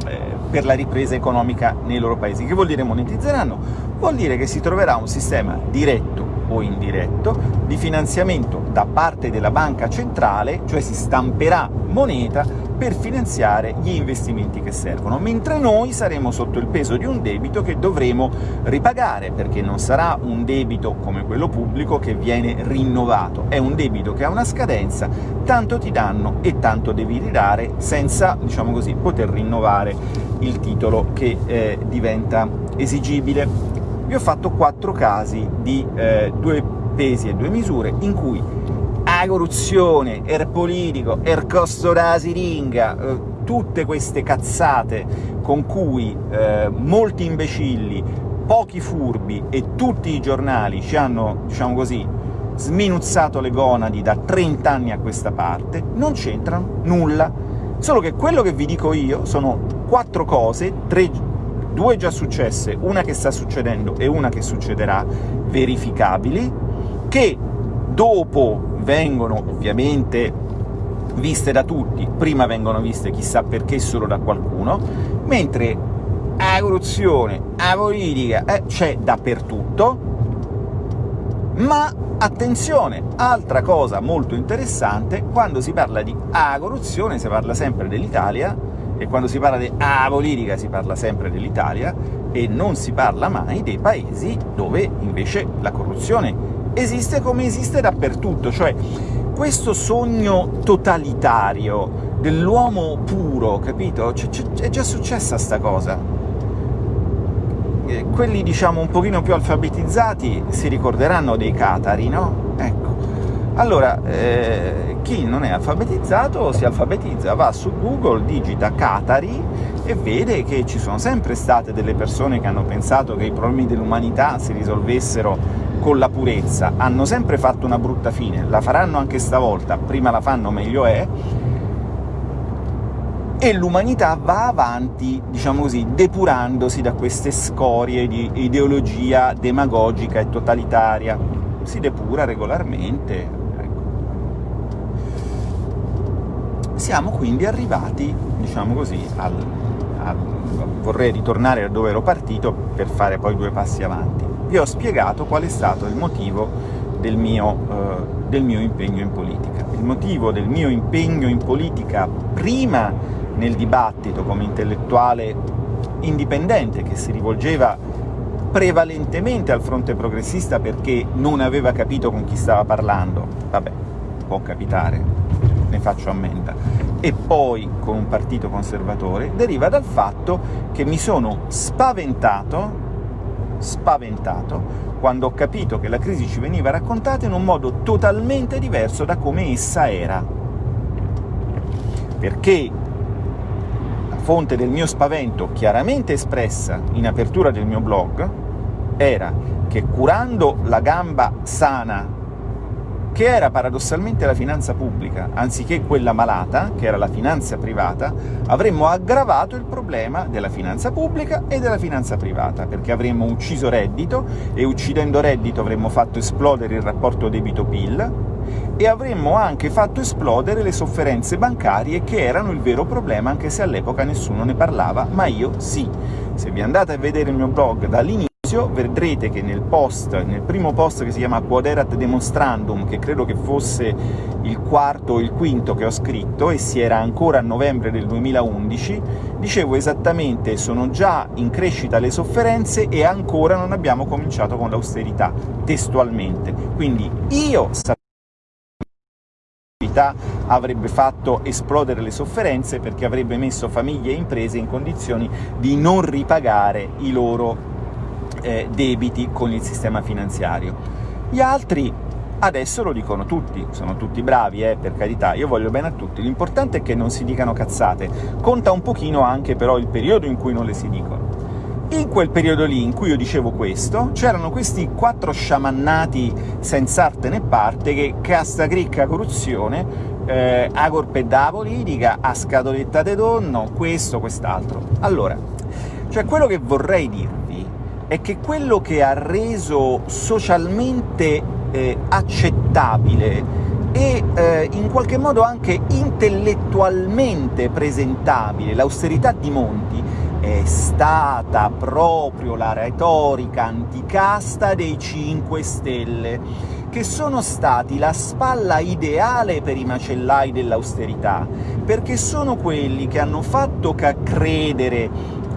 eh, per, la ripresa economica nei loro paesi. Che vuol dire monetizzeranno? Vuol dire che si troverà un sistema diretto o indiretto di finanziamento da parte della banca centrale, cioè si stamperà moneta per finanziare gli investimenti che servono, mentre noi saremo sotto il peso di un debito che dovremo ripagare, perché non sarà un debito come quello pubblico che viene rinnovato, è un debito che ha una scadenza, tanto ti danno e tanto devi ridare senza, diciamo così, poter rinnovare il titolo che eh, diventa esigibile. Vi ho fatto quattro casi di eh, due pesi e due misure in cui corruzione, il politico, il costo della siringa, eh, tutte queste cazzate con cui eh, molti imbecilli, pochi furbi e tutti i giornali ci hanno, diciamo così, sminuzzato le gonadi da 30 anni a questa parte, non c'entrano nulla. Solo che quello che vi dico io sono quattro cose, tre due già successe, una che sta succedendo e una che succederà, verificabili, che dopo vengono ovviamente viste da tutti, prima vengono viste chissà perché solo da qualcuno, mentre la corruzione, la politica, eh, c'è dappertutto, ma attenzione, altra cosa molto interessante, quando si parla di A corruzione si parla sempre dell'Italia, e quando si parla di A politica si parla sempre dell'Italia, e non si parla mai dei paesi dove invece la corruzione esiste come esiste dappertutto, cioè questo sogno totalitario dell'uomo puro, capito? C è già successa sta cosa. Eh, quelli, diciamo, un pochino più alfabetizzati si ricorderanno dei catari, no? Ecco. Allora, eh, chi non è alfabetizzato si alfabetizza, va su Google, digita catari e vede che ci sono sempre state delle persone che hanno pensato che i problemi dell'umanità si risolvessero con la purezza, hanno sempre fatto una brutta fine, la faranno anche stavolta, prima la fanno meglio è, e l'umanità va avanti, diciamo così, depurandosi da queste scorie di ideologia demagogica e totalitaria. Si depura regolarmente. Ecco. Siamo quindi arrivati, diciamo così, al, al... vorrei ritornare da dove ero partito per fare poi due passi avanti vi ho spiegato qual è stato il motivo del mio, eh, del mio impegno in politica. Il motivo del mio impegno in politica prima nel dibattito come intellettuale indipendente, che si rivolgeva prevalentemente al fronte progressista perché non aveva capito con chi stava parlando, vabbè, può capitare, ne faccio ammenda, e poi con un partito conservatore, deriva dal fatto che mi sono spaventato spaventato quando ho capito che la crisi ci veniva raccontata in un modo totalmente diverso da come essa era. Perché la fonte del mio spavento, chiaramente espressa in apertura del mio blog, era che curando la gamba sana che era paradossalmente la finanza pubblica, anziché quella malata, che era la finanza privata, avremmo aggravato il problema della finanza pubblica e della finanza privata, perché avremmo ucciso reddito, e uccidendo reddito avremmo fatto esplodere il rapporto debito-PIL, e avremmo anche fatto esplodere le sofferenze bancarie, che erano il vero problema, anche se all'epoca nessuno ne parlava, ma io sì. Se vi andate a vedere il mio blog dall'inizio, vedrete che nel post, nel primo post che si chiama Quoderat Demonstrandum, che credo che fosse il quarto o il quinto che ho scritto, e si era ancora a novembre del 2011, dicevo esattamente «sono già in crescita le sofferenze e ancora non abbiamo cominciato con l'austerità», testualmente. Quindi io avrebbe fatto esplodere le sofferenze perché avrebbe messo famiglie e imprese in condizioni di non ripagare i loro eh, debiti con il sistema finanziario. Gli altri adesso lo dicono tutti, sono tutti bravi, eh, per carità, io voglio bene a tutti, l'importante è che non si dicano cazzate, conta un pochino anche però il periodo in cui non le si dicono. In quel periodo lì, in cui io dicevo questo, c'erano questi quattro sciamannati senza arte né parte che casta cricca corruzione, eh, a da politica, a scatoletta de donno, questo, quest'altro. Allora, cioè quello che vorrei dirvi è che quello che ha reso socialmente eh, accettabile e eh, in qualche modo anche intellettualmente presentabile l'austerità di Monti è stata proprio la retorica anticasta dei 5 Stelle, che sono stati la spalla ideale per i macellai dell'austerità, perché sono quelli che hanno fatto credere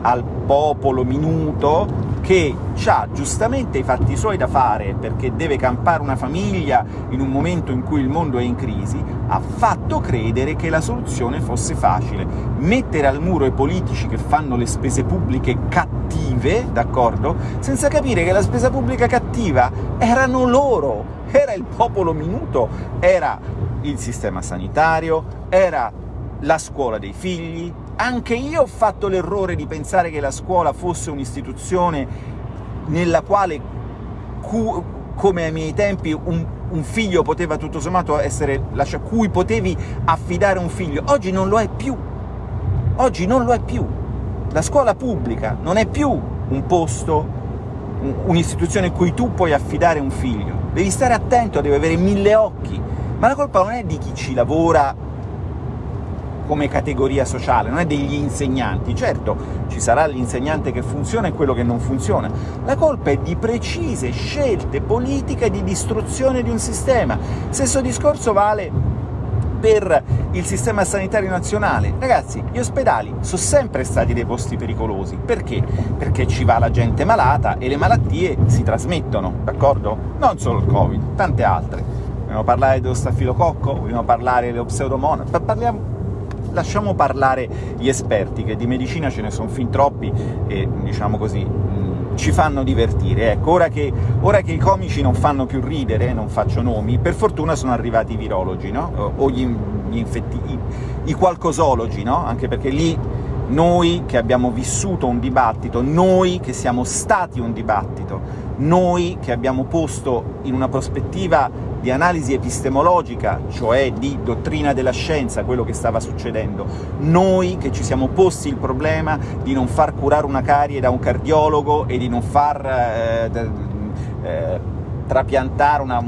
al popolo minuto che ha giustamente i fatti suoi da fare, perché deve campare una famiglia in un momento in cui il mondo è in crisi, ha fatto credere che la soluzione fosse facile. Mettere al muro i politici che fanno le spese pubbliche cattive, d'accordo? Senza capire che la spesa pubblica cattiva erano loro, era il popolo minuto, era il sistema sanitario, era la scuola dei figli, anche io ho fatto l'errore di pensare che la scuola fosse un'istituzione nella quale, come ai miei tempi, un, un, figlio poteva tutto sommato essere lasciato, cui potevi affidare un figlio. Oggi non lo è più. Oggi non lo è più. La scuola pubblica non è più un posto, un'istituzione in cui tu puoi affidare un figlio. Devi stare attento, devi avere mille occhi, ma la colpa non è di chi ci lavora come categoria sociale, non è degli insegnanti. Certo, ci sarà l'insegnante che funziona e quello che non funziona. La colpa è di precise scelte politiche di distruzione di un sistema. Stesso discorso vale per il sistema sanitario nazionale. Ragazzi, gli ospedali sono sempre stati dei posti pericolosi. Perché? Perché ci va la gente malata e le malattie si trasmettono, d'accordo? Non solo il Covid, tante altre. Vogliamo parlare dello stafilococco? Vogliamo parlare dello pseudomonas? Parliamo lasciamo parlare gli esperti, che di medicina ce ne sono fin troppi e, diciamo così, ci fanno divertire. Ecco, ora che, ora che, i comici non fanno più ridere, non faccio nomi, per fortuna sono arrivati i virologi, no? o gli, gli infetti, i, i qualcosologi, no? anche perché lì noi che abbiamo vissuto un dibattito, noi che siamo stati un dibattito, noi che abbiamo posto in una prospettiva di analisi epistemologica, cioè di dottrina della scienza, quello che stava succedendo. Noi che ci siamo posti il problema di non far curare una carie da un cardiologo e di non far eh, eh, trapiantare una,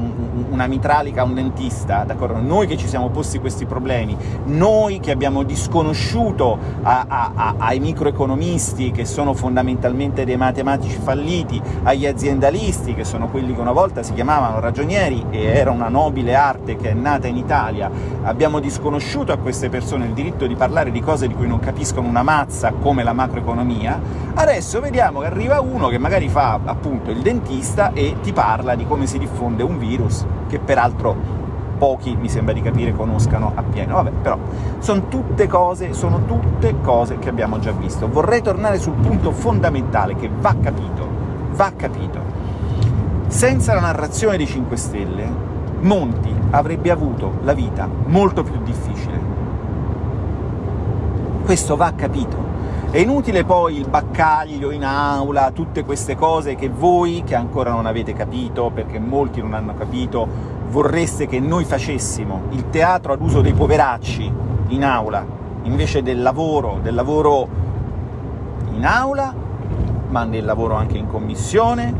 una, mitralica a un dentista? Noi che ci siamo posti questi problemi, noi che abbiamo disconosciuto a, a, a, ai microeconomisti, che sono fondamentalmente dei matematici falliti, agli aziendalisti, che sono quelli che una volta si chiamavano ragionieri e era una nobile arte che è nata in Italia, abbiamo disconosciuto a queste persone il diritto di parlare di cose di cui non capiscono una mazza, come la macroeconomia, adesso vediamo che arriva uno che magari fa appunto il dentista e ti parla di come si diffonde un virus, che peraltro pochi, mi sembra di capire, conoscano appieno. Vabbè, però sono tutte cose, sono tutte cose che abbiamo già visto. Vorrei tornare sul punto fondamentale che va capito, va capito. Senza la narrazione dei 5 Stelle, Monti avrebbe avuto la vita molto più difficile. Questo va capito. È inutile poi il baccaglio in aula, tutte queste cose che voi, che ancora non avete capito, perché molti non hanno capito, vorreste che noi facessimo, il teatro ad uso dei poveracci in aula, invece del lavoro, del lavoro in aula, ma del lavoro anche in commissione,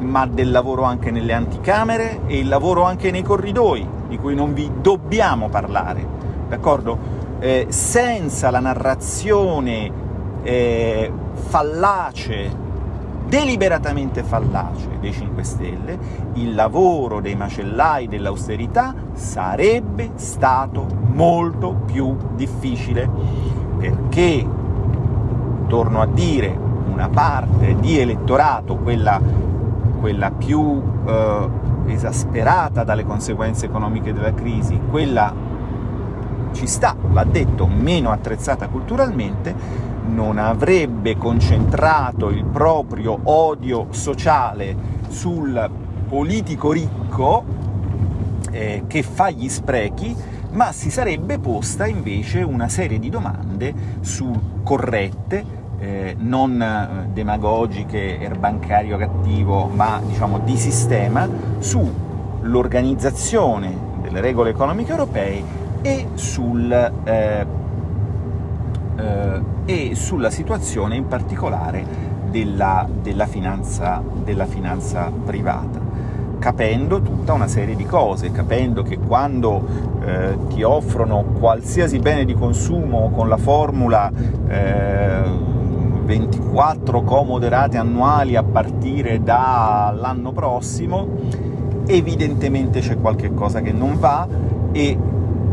ma del lavoro anche nelle anticamere e il lavoro anche nei corridoi, di cui non vi dobbiamo parlare, d'accordo? Eh, senza la narrazione eh, fallace, deliberatamente fallace dei 5 Stelle, il lavoro dei macellai dell'austerità sarebbe stato molto più difficile, perché, torno a dire, una parte di elettorato, quella, quella più eh, esasperata dalle conseguenze economiche della crisi, quella ci sta, va detto, meno attrezzata culturalmente, non avrebbe concentrato il proprio odio sociale sul politico ricco eh, che fa gli sprechi, ma si sarebbe posta invece una serie di domande su corrette, eh, non eh, demagogiche, erbancario cattivo, ma diciamo di sistema, sull'organizzazione delle regole economiche europee e sul eh, eh, e sulla situazione in particolare della, della, finanza, della finanza privata capendo tutta una serie di cose, capendo che quando eh, ti offrono qualsiasi bene di consumo con la formula eh, 24 comode rate annuali a partire dall'anno prossimo, evidentemente c'è qualche cosa che non va e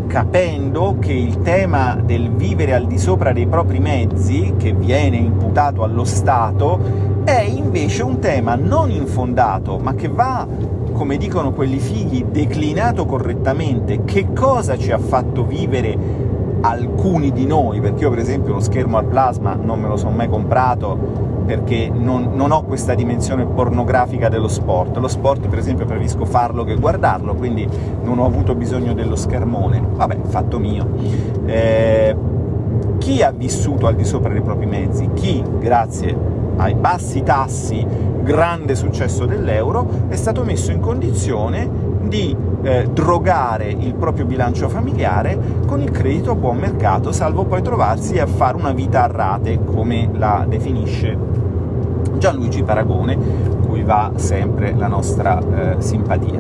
capendo che il tema del vivere al di sopra dei propri mezzi, che viene imputato allo Stato, è invece un tema non infondato, ma che va, come dicono quelli figli, declinato correttamente. Che cosa ci ha fatto vivere alcuni di noi? Perché io per esempio lo schermo al plasma non me lo sono mai comprato, perché non, non, ho questa dimensione pornografica dello sport. Lo sport, per esempio, preferisco farlo che guardarlo, quindi non ho avuto bisogno dello schermone. Vabbè, fatto mio. Eh, chi ha vissuto al di sopra dei propri mezzi? Chi, grazie ai bassi tassi, grande successo dell'euro, è stato messo in condizione di eh, drogare il proprio bilancio familiare con il credito a buon mercato, salvo poi trovarsi a fare una vita a rate, come la definisce Gianluigi Paragone, cui va sempre la nostra eh, simpatia.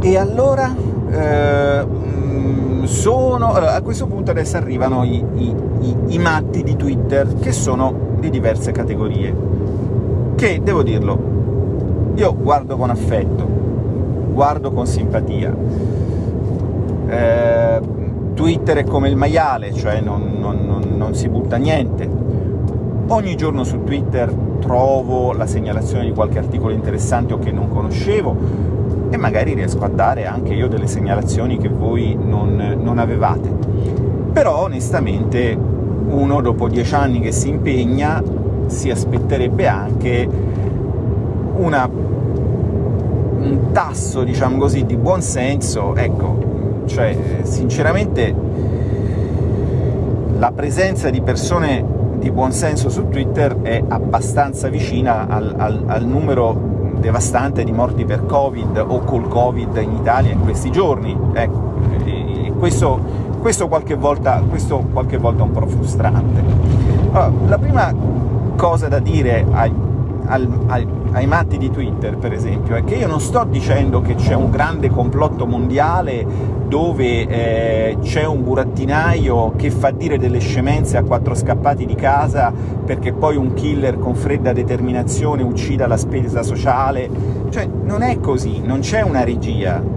E allora eh, mm, sono, a questo punto adesso arrivano i, i, i, i matti di Twitter, che sono di diverse categorie, che, devo dirlo, io guardo con affetto, guardo con simpatia. Eh, Twitter è come il maiale, cioè non, non, non, non si butta niente. Ogni giorno su Twitter trovo la segnalazione di qualche articolo interessante o che non conoscevo, e magari riesco a dare anche io delle segnalazioni che voi non, non avevate. Però onestamente uno dopo dieci anni che si impegna si aspetterebbe anche una, un tasso, diciamo così, di buonsenso, ecco, cioè sinceramente la presenza di persone di buonsenso su Twitter è abbastanza vicina al, al, al numero devastante di morti per Covid o col Covid in Italia in questi giorni. Ecco, questo, questo, qualche volta, questo qualche volta è un po' frustrante. Allora, la prima cosa da dire ai, ai, ai matti di Twitter, per esempio, è che io non sto dicendo che c'è un grande complotto mondiale dove eh, c'è un burattinaio che fa dire delle scemenze a quattro scappati di casa perché poi un killer con fredda determinazione uccida la spesa sociale. Cioè, non è così, non c'è una regia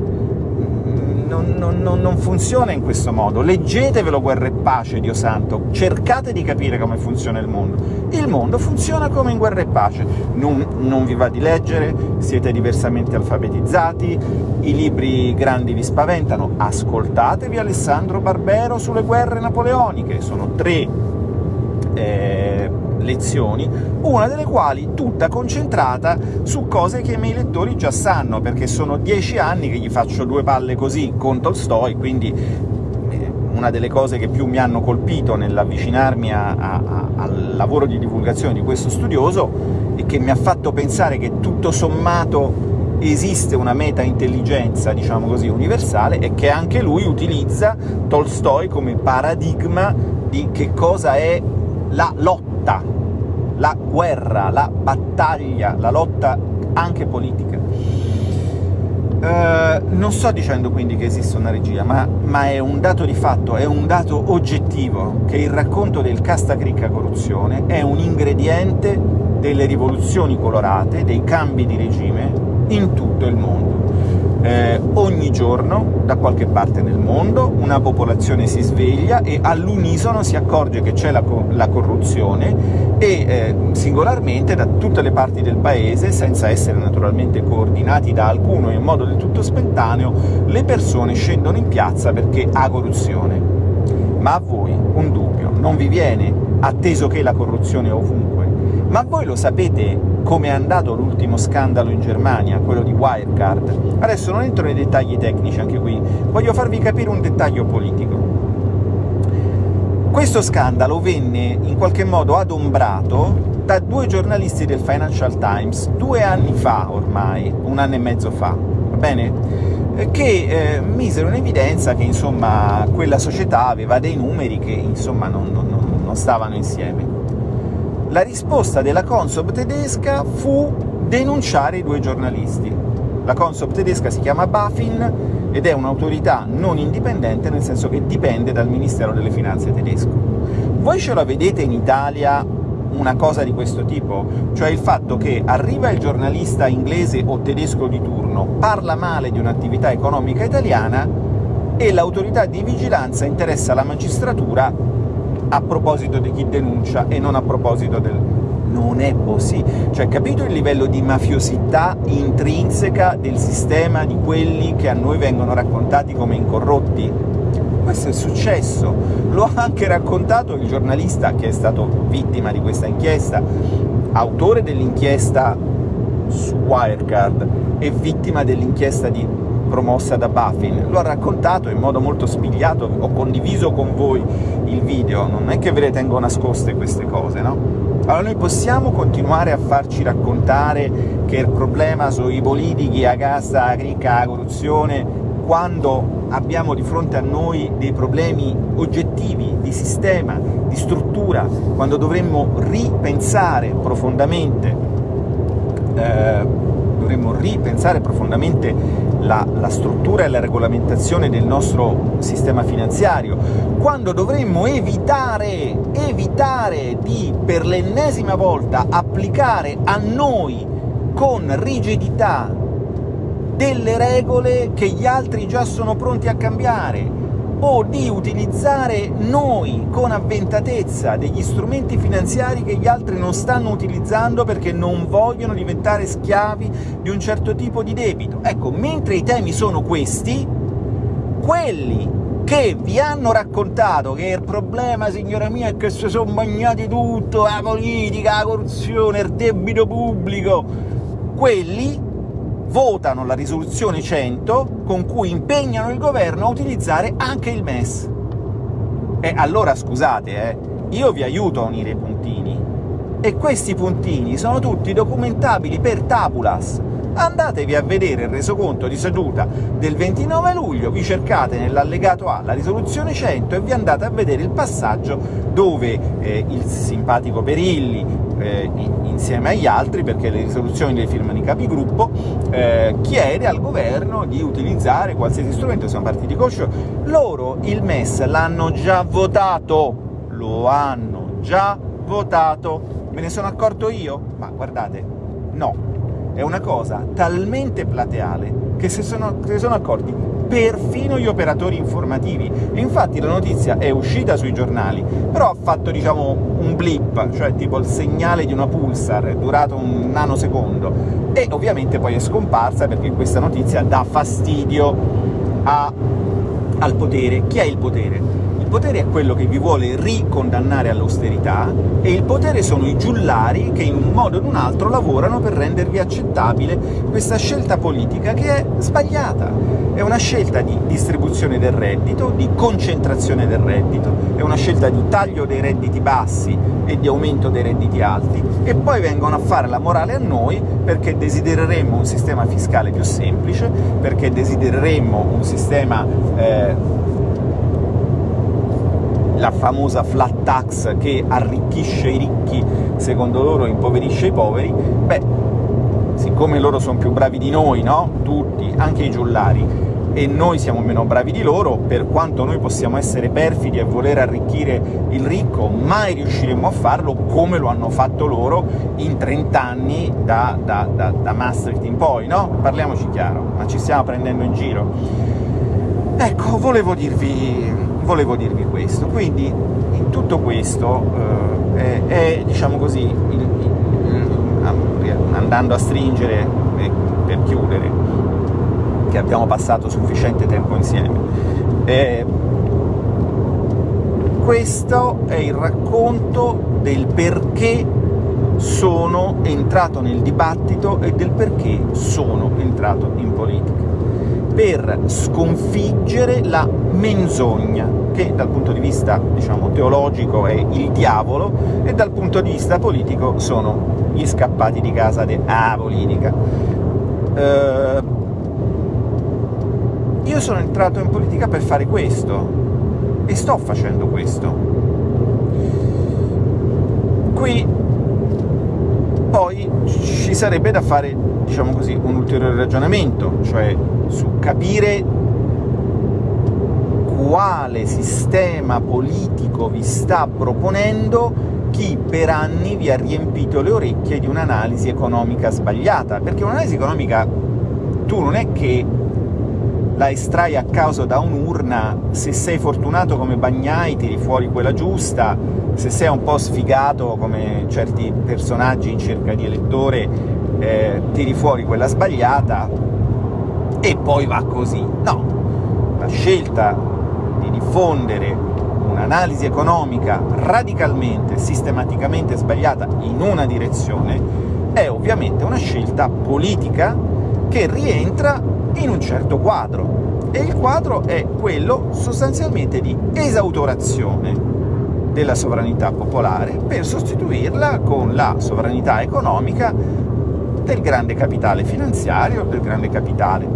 non, non, non, funziona in questo modo. Leggetevelo Guerra e Pace, Dio santo, cercate di capire come funziona il mondo. Il mondo funziona come in Guerra e Pace, non, non vi va di leggere, siete diversamente alfabetizzati, i libri grandi vi spaventano, ascoltatevi Alessandro Barbero sulle guerre napoleoniche, sono tre eh, lezioni, una delle quali tutta concentrata su cose che i miei lettori già sanno, perché sono dieci anni che gli faccio due palle così con Tolstoi, quindi eh, una delle cose che più mi hanno colpito nell'avvicinarmi al lavoro di divulgazione di questo studioso e che mi ha fatto pensare che tutto sommato esiste una meta-intelligenza, diciamo così, universale, e che anche lui utilizza Tolstoi come paradigma di che cosa è la lotta, la guerra, la battaglia, la lotta anche politica. Uh, non sto dicendo quindi che esiste una regia, ma, ma, è un dato di fatto, è un dato oggettivo, che il racconto del Castacricca corruzione è un ingrediente delle rivoluzioni colorate, dei cambi di regime in tutto il mondo eh, ogni giorno da qualche parte nel mondo una popolazione si sveglia e all'unisono si accorge che c'è la, la, corruzione e eh, singolarmente da tutte le parti del paese, senza essere naturalmente coordinati da alcuno in modo del tutto spontaneo, le persone scendono in piazza perché ha corruzione. Ma a voi un dubbio non vi viene, atteso che la corruzione è ovunque? Ma voi lo sapete come è andato l'ultimo scandalo in Germania, quello di Wirecard. Adesso non entro nei dettagli tecnici anche qui, voglio farvi capire un dettaglio politico. Questo scandalo venne in qualche modo adombrato da due giornalisti del Financial Times due anni fa ormai, un anno e mezzo fa, va bene? che eh, misero in evidenza che insomma quella società aveva dei numeri che insomma non, non, non stavano insieme la risposta della Consob tedesca fu denunciare i due giornalisti. La Consob tedesca si chiama BaFin ed è un'autorità non indipendente, nel senso che dipende dal Ministero delle Finanze tedesco. Voi ce la vedete in Italia una cosa di questo tipo? Cioè il fatto che arriva il giornalista inglese o tedesco di turno, parla male di un'attività economica italiana e l'autorità di vigilanza interessa la magistratura a proposito di chi denuncia e non a proposito del... Non è così. Cioè, capito il livello di mafiosità intrinseca del sistema di quelli che a noi vengono raccontati come incorrotti? Questo è successo. Lo ha anche raccontato il giornalista che è stato vittima di questa inchiesta, autore dell'inchiesta su Wirecard e vittima dell'inchiesta di promossa da Buffin, lo ha raccontato in modo molto spigliato, ho condiviso con voi il video, non è che ve le tengo nascoste queste cose, no? Allora noi possiamo continuare a farci raccontare che il problema sono i politici, la casta, la cricca, la corruzione, quando abbiamo di fronte a noi dei problemi oggettivi, di sistema, di struttura, quando dovremmo ripensare profondamente eh, dovremmo ripensare profondamente la, la, struttura e la regolamentazione del nostro sistema finanziario, quando dovremmo evitare, evitare di, per l'ennesima volta, applicare a noi con rigidità delle regole che gli altri già sono pronti a cambiare, o di utilizzare noi con avventatezza degli strumenti finanziari che gli altri non stanno utilizzando perché non vogliono diventare schiavi di un certo tipo di debito. Ecco, mentre i temi sono questi, quelli che vi hanno raccontato che il problema, signora mia, è che si sono bagnati tutto, la politica, la corruzione, il debito pubblico, quelli votano la risoluzione 100 con cui impegnano il governo a utilizzare anche il MES. E allora scusate, eh, io vi aiuto a unire i puntini, e questi puntini sono tutti documentabili per tabulas. Andatevi a vedere il resoconto di seduta del 29 luglio, vi cercate nell'allegato A la risoluzione 100 e vi andate a vedere il passaggio dove eh, il simpatico Perilli, eh, insieme agli altri, perché le risoluzioni le firmano i capigruppo, eh, chiede al governo di utilizzare qualsiasi strumento, sono partiti coscio, loro il MES l'hanno già votato, lo hanno già votato, me ne sono accorto io? Ma guardate, no, è una cosa talmente plateale che se sono, se sono accorti perfino gli operatori informativi. E infatti la notizia è uscita sui giornali, però ha fatto, diciamo, un blip, cioè tipo il segnale di una pulsar, durato un nanosecondo, e ovviamente poi è scomparsa perché questa notizia dà fastidio a, al potere. Chi è il potere? Il potere è quello che vi vuole ricondannare all'austerità, e il potere sono i giullari che in un modo o in un altro lavorano per rendervi accettabile questa scelta politica che è sbagliata. È una scelta di distribuzione del reddito, di concentrazione del reddito, è una scelta di taglio dei redditi bassi e di aumento dei redditi alti, e poi vengono a fare la morale a noi perché desidereremmo un sistema fiscale più semplice, perché desidereremmo un sistema eh, la famosa flat tax che arricchisce i ricchi, secondo loro impoverisce i poveri, beh, siccome loro sono più bravi di noi, no? Tutti, anche i giullari, e noi siamo meno bravi di loro, per quanto noi possiamo essere perfidi e voler arricchire il ricco, mai riusciremo a farlo come lo hanno fatto loro in 30 anni da, da, da, da Maastricht in poi, no? Parliamoci chiaro, ma ci stiamo prendendo in giro. Ecco, volevo dirvi volevo dirvi questo. Quindi in tutto questo eh, è, è, diciamo così, il, il, andando a stringere e per chiudere, che abbiamo passato sufficiente tempo insieme, eh, questo è il racconto del perché sono entrato nel dibattito e del perché sono entrato in politica per sconfiggere la menzogna, che dal punto di vista diciamo, teologico è il diavolo, e dal punto di vista politico sono gli scappati di casa di politica. Uh, io sono entrato in politica per fare questo, e sto facendo questo. Qui poi ci sarebbe da fare, diciamo così, un ulteriore ragionamento, cioè su capire quale sistema politico vi sta proponendo chi per anni vi ha riempito le orecchie di un'analisi economica sbagliata, perché un'analisi economica tu non è che la estrai a caso da un'urna, se sei fortunato come Bagnai tiri fuori quella giusta, se sei un po' sfigato come certi personaggi in cerca di elettore eh, tiri fuori quella sbagliata, e poi va così. No, la scelta di diffondere un'analisi economica radicalmente, sistematicamente sbagliata in una direzione è ovviamente una scelta politica che rientra in un certo quadro, e il quadro è quello sostanzialmente di esautorazione della sovranità popolare per sostituirla con la sovranità economica del grande capitale finanziario, del grande capitale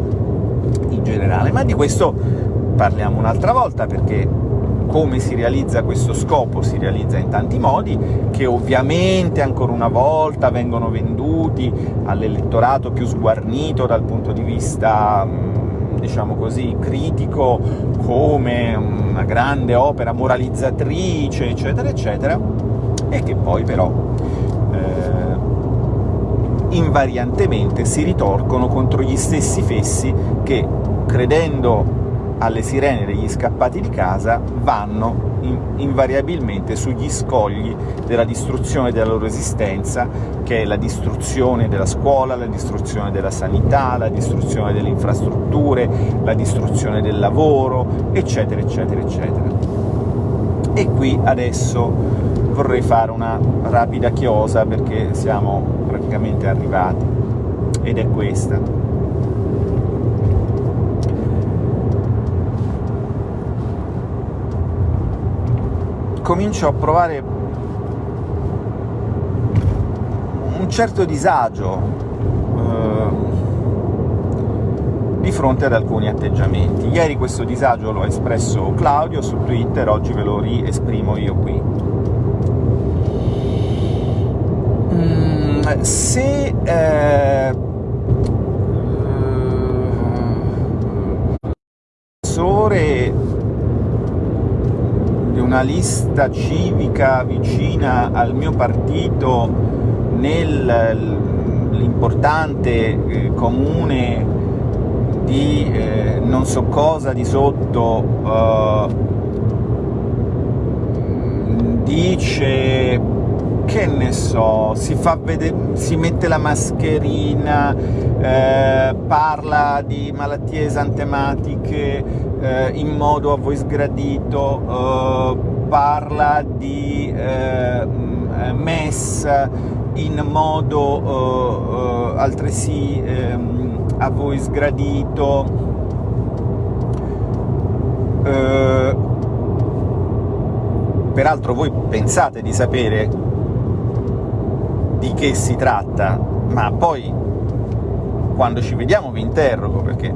in generale. Ma di questo parliamo un'altra volta, perché come si realizza questo scopo? Si realizza in tanti modi, che ovviamente ancora una volta vengono venduti all'elettorato più sguarnito dal punto di vista diciamo così, critico come una grande opera moralizzatrice, eccetera, eccetera, e che poi però eh, invariantemente si ritorcono contro gli stessi fessi che, credendo alle sirene degli scappati di casa, vanno in invariabilmente sugli scogli della distruzione della loro esistenza, che è la distruzione della scuola, la distruzione della sanità, la distruzione delle infrastrutture, la distruzione del lavoro, eccetera, eccetera, eccetera. E qui adesso vorrei fare una rapida chiosa, perché siamo praticamente arrivati, ed è questa. Comincio a provare un certo disagio eh, di fronte ad alcuni atteggiamenti. Ieri questo disagio l'ho espresso Claudio su Twitter, oggi ve lo riesprimo io qui. Mm, se eh, una lista civica vicina al mio partito nell'importante eh, comune di eh, non so cosa di sotto eh, dice che ne so, si, si mette la mascherina, eh, parla di malattie esantematiche eh, in modo a voi sgradito, eh, parla di eh, MES in modo eh, altresì ehm, a voi sgradito, eh, peraltro voi pensate di sapere di che si tratta, ma poi quando ci vediamo vi interrogo, perché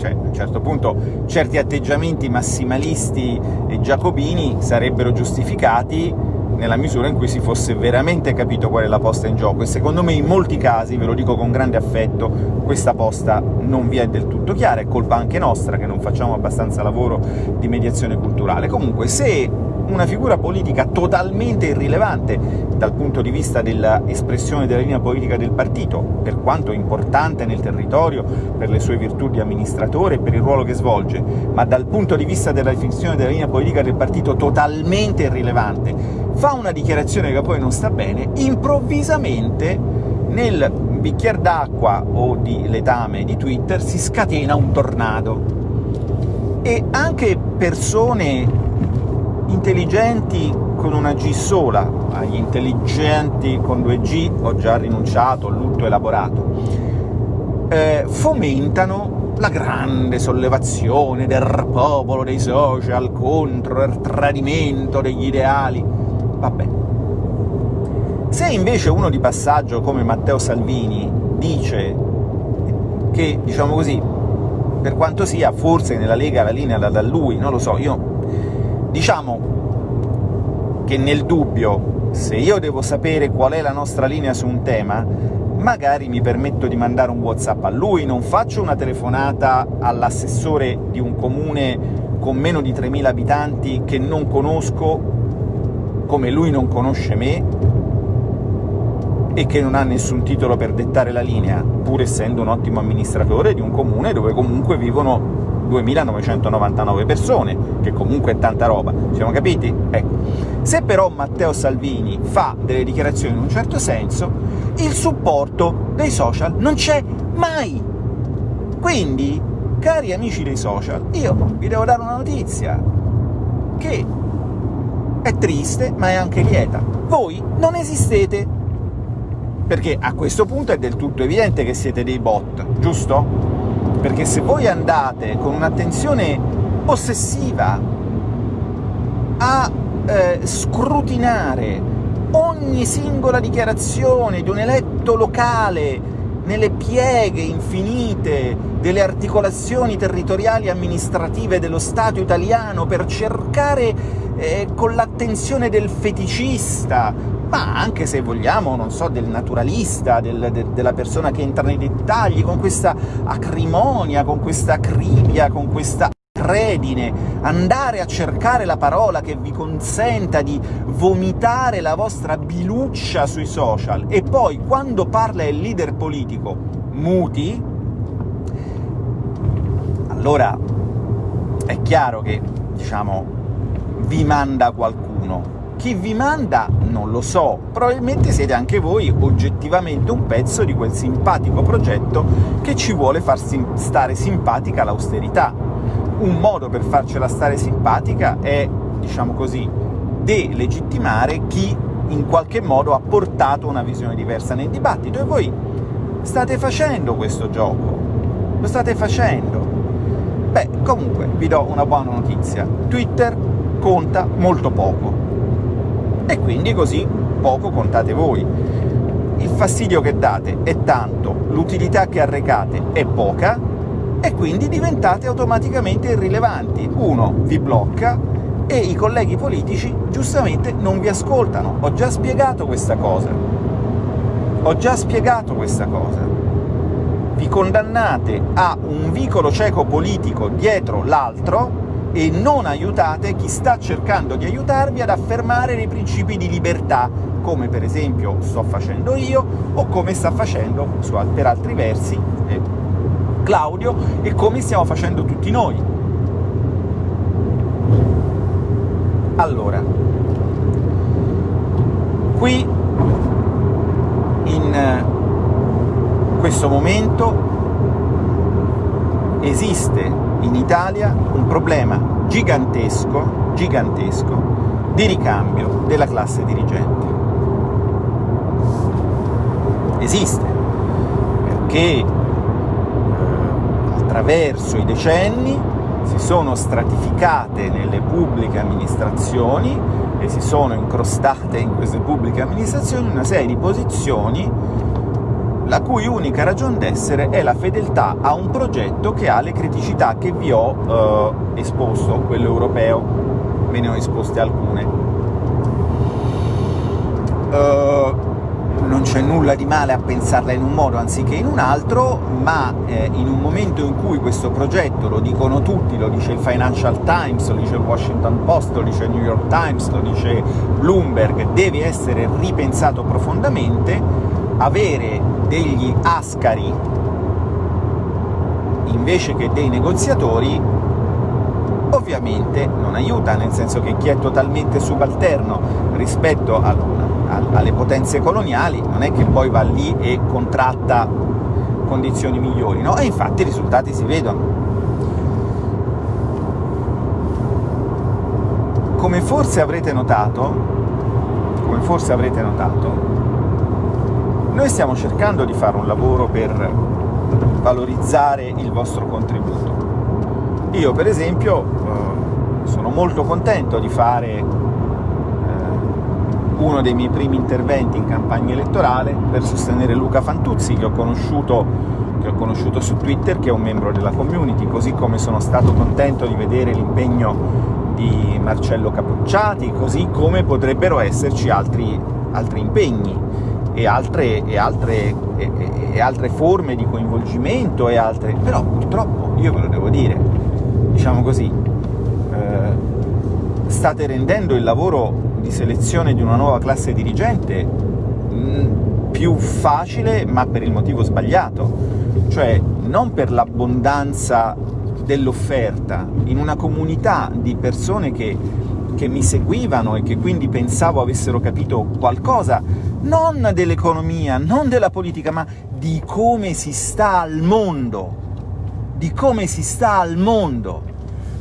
cioè, a un certo punto certi atteggiamenti massimalisti e giacobini sarebbero giustificati nella misura in cui si fosse veramente capito qual è la posta in gioco, e secondo me in molti casi, ve lo dico con grande affetto, questa posta non vi è del tutto chiara, è colpa anche nostra che non facciamo abbastanza lavoro di mediazione culturale. Comunque, se una figura politica totalmente irrilevante dal punto di vista dell'espressione della linea politica del partito, per quanto importante nel territorio, per le sue virtù di amministratore e per il ruolo che svolge, ma dal punto di vista della definizione della linea politica del partito totalmente irrilevante, fa una dichiarazione che poi non sta bene, improvvisamente nel bicchiere d'acqua o di letame di Twitter si scatena un tornado. E anche persone intelligenti con una G sola, agli intelligenti con due G ho già rinunciato, lutto elaborato, eh, fomentano la grande sollevazione del popolo, dei social, contro il tradimento degli ideali. Vabbè. Se invece uno di passaggio come Matteo Salvini dice che, diciamo così, per quanto sia, forse nella Lega la linea da lui, non lo so, io Diciamo che nel dubbio, se io devo sapere qual è la nostra linea su un tema, magari mi permetto di mandare un WhatsApp a lui, non faccio una telefonata all'assessore di un comune con meno di 3.000 abitanti che non conosco, come lui non conosce me, e che non ha nessun titolo per dettare la linea, pur essendo un ottimo amministratore di un comune dove comunque vivono 2.999 persone, che comunque è tanta roba, siamo capiti? Ecco. Se però Matteo Salvini fa delle dichiarazioni in un certo senso, il supporto dei social non c'è mai! Quindi, cari amici dei social, io vi devo dare una notizia, che è triste, ma è anche lieta. Voi non esistete! Perché a questo punto è del tutto evidente che siete dei bot, giusto? Perché se voi andate con un'attenzione ossessiva a eh, scrutinare ogni singola dichiarazione di un eletto locale nelle pieghe infinite delle articolazioni territoriali amministrative dello Stato italiano per cercare eh, con l'attenzione del feticista, ma anche se vogliamo, non so, del naturalista, del, de, della persona che entra nei dettagli, con questa acrimonia, con questa acribia, con questa redine, andare a cercare la parola che vi consenta di vomitare la vostra biluccia sui social, e poi, quando parla il leader politico, muti, allora è chiaro che, diciamo, vi manda qualcuno. Chi vi manda non lo so, probabilmente siete anche voi oggettivamente un pezzo di quel simpatico progetto che ci vuole far stare simpatica l'austerità, un modo per farcela stare simpatica è, diciamo così, delegittimare chi in qualche modo ha portato una visione diversa nel dibattito, e voi state facendo questo gioco, lo state facendo. Beh, comunque, vi do una buona notizia. Twitter conta molto poco, e quindi così poco contate voi. Il fastidio che date è tanto, l'utilità che arrecate è poca, e quindi diventate automaticamente irrilevanti. Uno vi blocca e i colleghi politici giustamente non vi ascoltano. Ho già spiegato questa cosa. Ho già spiegato questa cosa. Vi condannate a un vicolo cieco politico dietro l'altro e non aiutate chi sta cercando di aiutarvi ad affermare dei principi di libertà, come per esempio sto facendo io, o come sta facendo, per altri versi, eh, Claudio e come stiamo facendo tutti noi. Allora, qui in questo momento esiste in Italia un problema gigantesco, gigantesco di ricambio della classe dirigente. Esiste, perché attraverso i decenni si sono stratificate nelle pubbliche amministrazioni e si sono incrostate in queste pubbliche amministrazioni una serie di posizioni la cui unica ragione d'essere è la fedeltà a un progetto che ha le criticità che vi ho eh, esposto, quello europeo, ve ne ho esposte alcune. Uh, non c'è nulla di male a pensarla in un modo anziché in un altro, ma eh, in un momento in cui questo progetto, lo dicono tutti, lo dice il Financial Times, lo dice il Washington Post, lo dice il New York Times, lo dice Bloomberg, deve essere ripensato profondamente, avere degli ascari invece che dei negoziatori ovviamente non aiuta, nel senso che chi è totalmente subalterno rispetto a alle potenze coloniali, non è che poi va lì e contratta condizioni migliori, no? E infatti i risultati si vedono. Come forse avrete notato, come forse avrete notato, noi stiamo cercando di fare un lavoro per valorizzare il vostro contributo. Io, per esempio, eh, sono molto contento di fare uno dei miei primi interventi in campagna elettorale per sostenere Luca Fantuzzi, che ho conosciuto, che ho conosciuto su Twitter, che è un membro della community, così come sono stato contento di vedere l'impegno di Marcello Cappucciati, così come potrebbero esserci altri, altri impegni e altre, e, altre, e, e altre, forme di coinvolgimento, e altre... però purtroppo, io ve lo devo dire, diciamo così, eh, state rendendo il lavoro di selezione di una nuova classe dirigente mm, più facile, ma per il motivo sbagliato, cioè non per l'abbondanza dell'offerta. In una comunità di persone che, che mi seguivano e che quindi pensavo avessero capito qualcosa, non dell'economia, non della politica, ma di come si sta al mondo, di come si sta al mondo.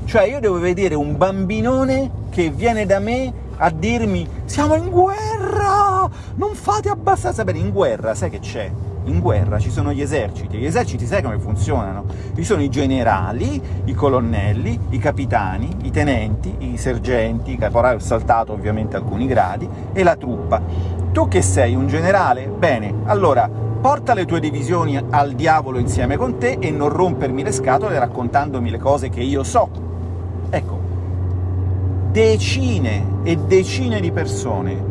Cioè io devo vedere un bambinone che viene da me a dirmi «Siamo in guerra! Non fate abbastanza bene!» In guerra, sai che c'è? In guerra ci sono gli eserciti, gli eserciti sai come funzionano? Ci sono i generali, i colonnelli, i capitani, i tenenti, i sergenti, i caporali, ho saltato ovviamente alcuni gradi, e la truppa. Tu che sei un generale? Bene, allora porta le tue divisioni al diavolo insieme con te e non rompermi le scatole raccontandomi le cose che io so. Ecco, decine e decine di persone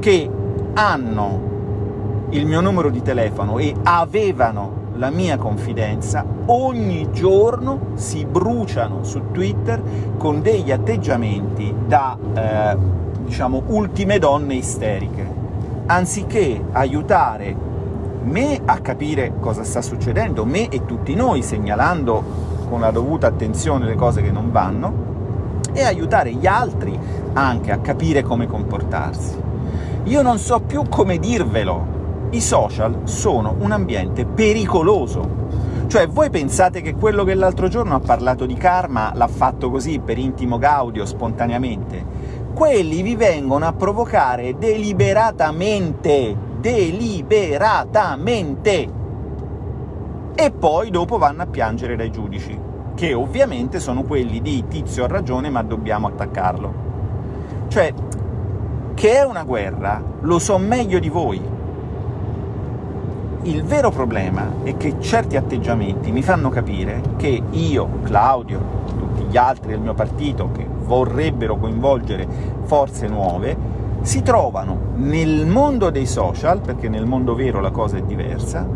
che hanno il mio numero di telefono e avevano la mia confidenza, ogni giorno si bruciano su Twitter con degli atteggiamenti da, eh, diciamo, ultime donne isteriche. Anziché aiutare me a capire cosa sta succedendo, me e tutti noi, segnalando con la dovuta attenzione le cose che non vanno, e aiutare gli altri anche a capire come comportarsi. Io non so più come dirvelo, i social sono un ambiente pericoloso. Cioè, voi pensate che quello che l'altro giorno ha parlato di karma l'ha fatto così, per intimo gaudio, spontaneamente? Quelli vi vengono a provocare deliberatamente, deliberatamente! E poi dopo vanno a piangere dai giudici che ovviamente sono quelli di «Tizio ha ragione, ma dobbiamo attaccarlo». Cioè, che è una guerra, lo so meglio di voi. Il vero problema è che certi atteggiamenti mi fanno capire che io, Claudio, tutti gli altri del mio partito che vorrebbero coinvolgere forze nuove, si trovano nel mondo dei social, perché nel mondo vero la cosa è diversa,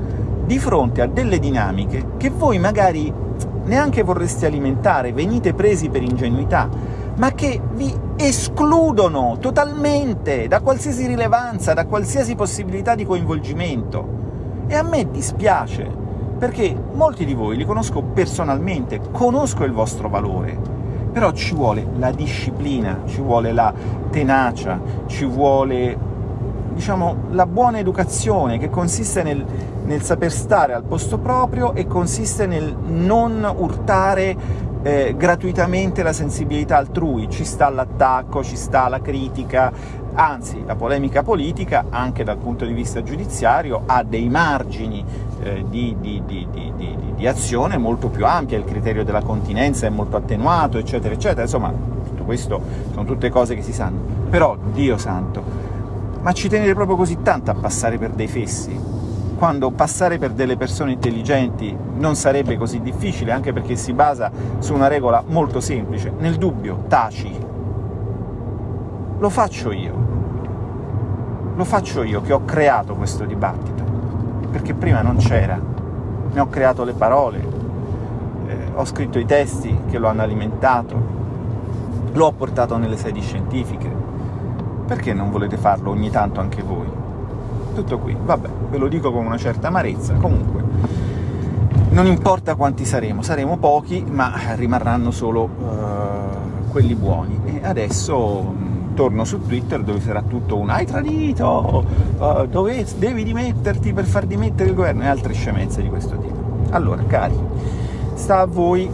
di fronte a delle dinamiche che voi magari neanche vorreste alimentare, venite presi per ingenuità, ma che vi escludono totalmente da qualsiasi rilevanza, da qualsiasi possibilità di coinvolgimento. E a me dispiace, perché molti di voi li conosco personalmente, conosco il vostro valore, però ci vuole la disciplina, ci vuole la tenacia, ci vuole diciamo, la buona educazione, che consiste nel, nel saper stare al posto proprio e consiste nel non urtare eh, gratuitamente la sensibilità altrui. Ci sta l'attacco, ci sta la critica, anzi la polemica politica, anche dal punto di vista giudiziario, ha dei margini eh, di, di, di, di, azione molto più ampia, il criterio della continenza è molto attenuato, eccetera, eccetera. Insomma, tutto questo sono tutte cose che si sanno. Però, Dio santo, ma ci tenete proprio così tanto a passare per dei fessi? Quando passare per delle persone intelligenti non sarebbe così difficile, anche perché si basa su una regola molto semplice. Nel dubbio, taci. Lo faccio io. Lo faccio io, che ho creato questo dibattito, perché prima non c'era. Ne ho creato le parole, eh, ho scritto i testi che lo hanno alimentato, lo ho portato nelle sedi scientifiche, perché non volete farlo ogni tanto anche voi? Tutto qui, vabbè, ve lo dico con una certa amarezza, comunque non importa quanti saremo, saremo pochi, ma rimarranno solo uh, quelli buoni. E adesso torno su Twitter dove sarà tutto un «hai tradito», uh, dove devi dimetterti per far dimettere il governo, e altre scemenze di questo tipo. Allora, cari, sta a voi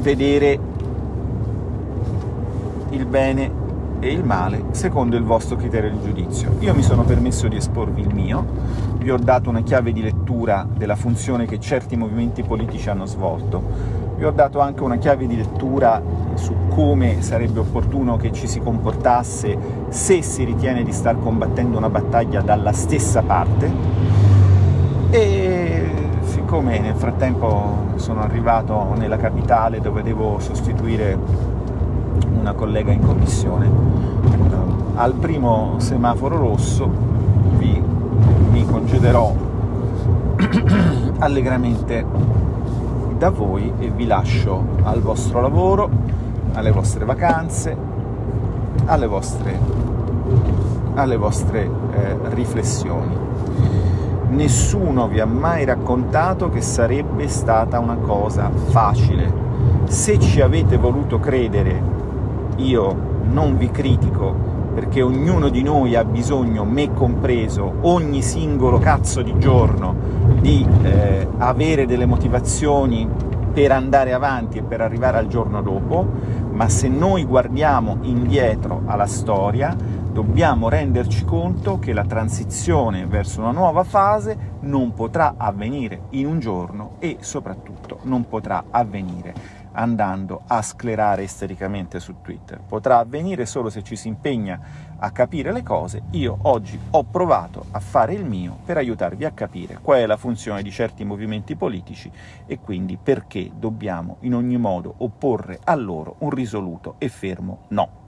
vedere il bene e il male secondo il vostro criterio di giudizio. Io mi sono permesso di esporvi il mio, vi ho dato una chiave di lettura della funzione che certi movimenti politici hanno svolto, vi ho dato anche una chiave di lettura su come sarebbe opportuno che ci si comportasse se si ritiene di star combattendo una battaglia dalla stessa parte, e siccome nel frattempo sono arrivato nella capitale dove devo sostituire una collega in commissione. Uh, al primo semaforo rosso vi, mi concederò [COUGHS] allegramente da voi e vi lascio al vostro lavoro, alle vostre vacanze, alle vostre, alle vostre eh, riflessioni. Nessuno vi ha mai raccontato che sarebbe stata una cosa facile. Se ci avete voluto credere io non vi critico, perché ognuno di noi ha bisogno, me compreso, ogni singolo cazzo di giorno, di eh, avere delle motivazioni per andare avanti e per arrivare al giorno dopo, ma se noi guardiamo indietro alla storia, dobbiamo renderci conto che la transizione verso una nuova fase non potrà avvenire in un giorno e soprattutto non potrà avvenire andando a sclerare istericamente su Twitter. Potrà avvenire solo se ci si impegna a capire le cose. Io oggi ho provato a fare il mio per aiutarvi a capire qual è la funzione di certi movimenti politici e quindi perché dobbiamo in ogni modo opporre a loro un risoluto e fermo no.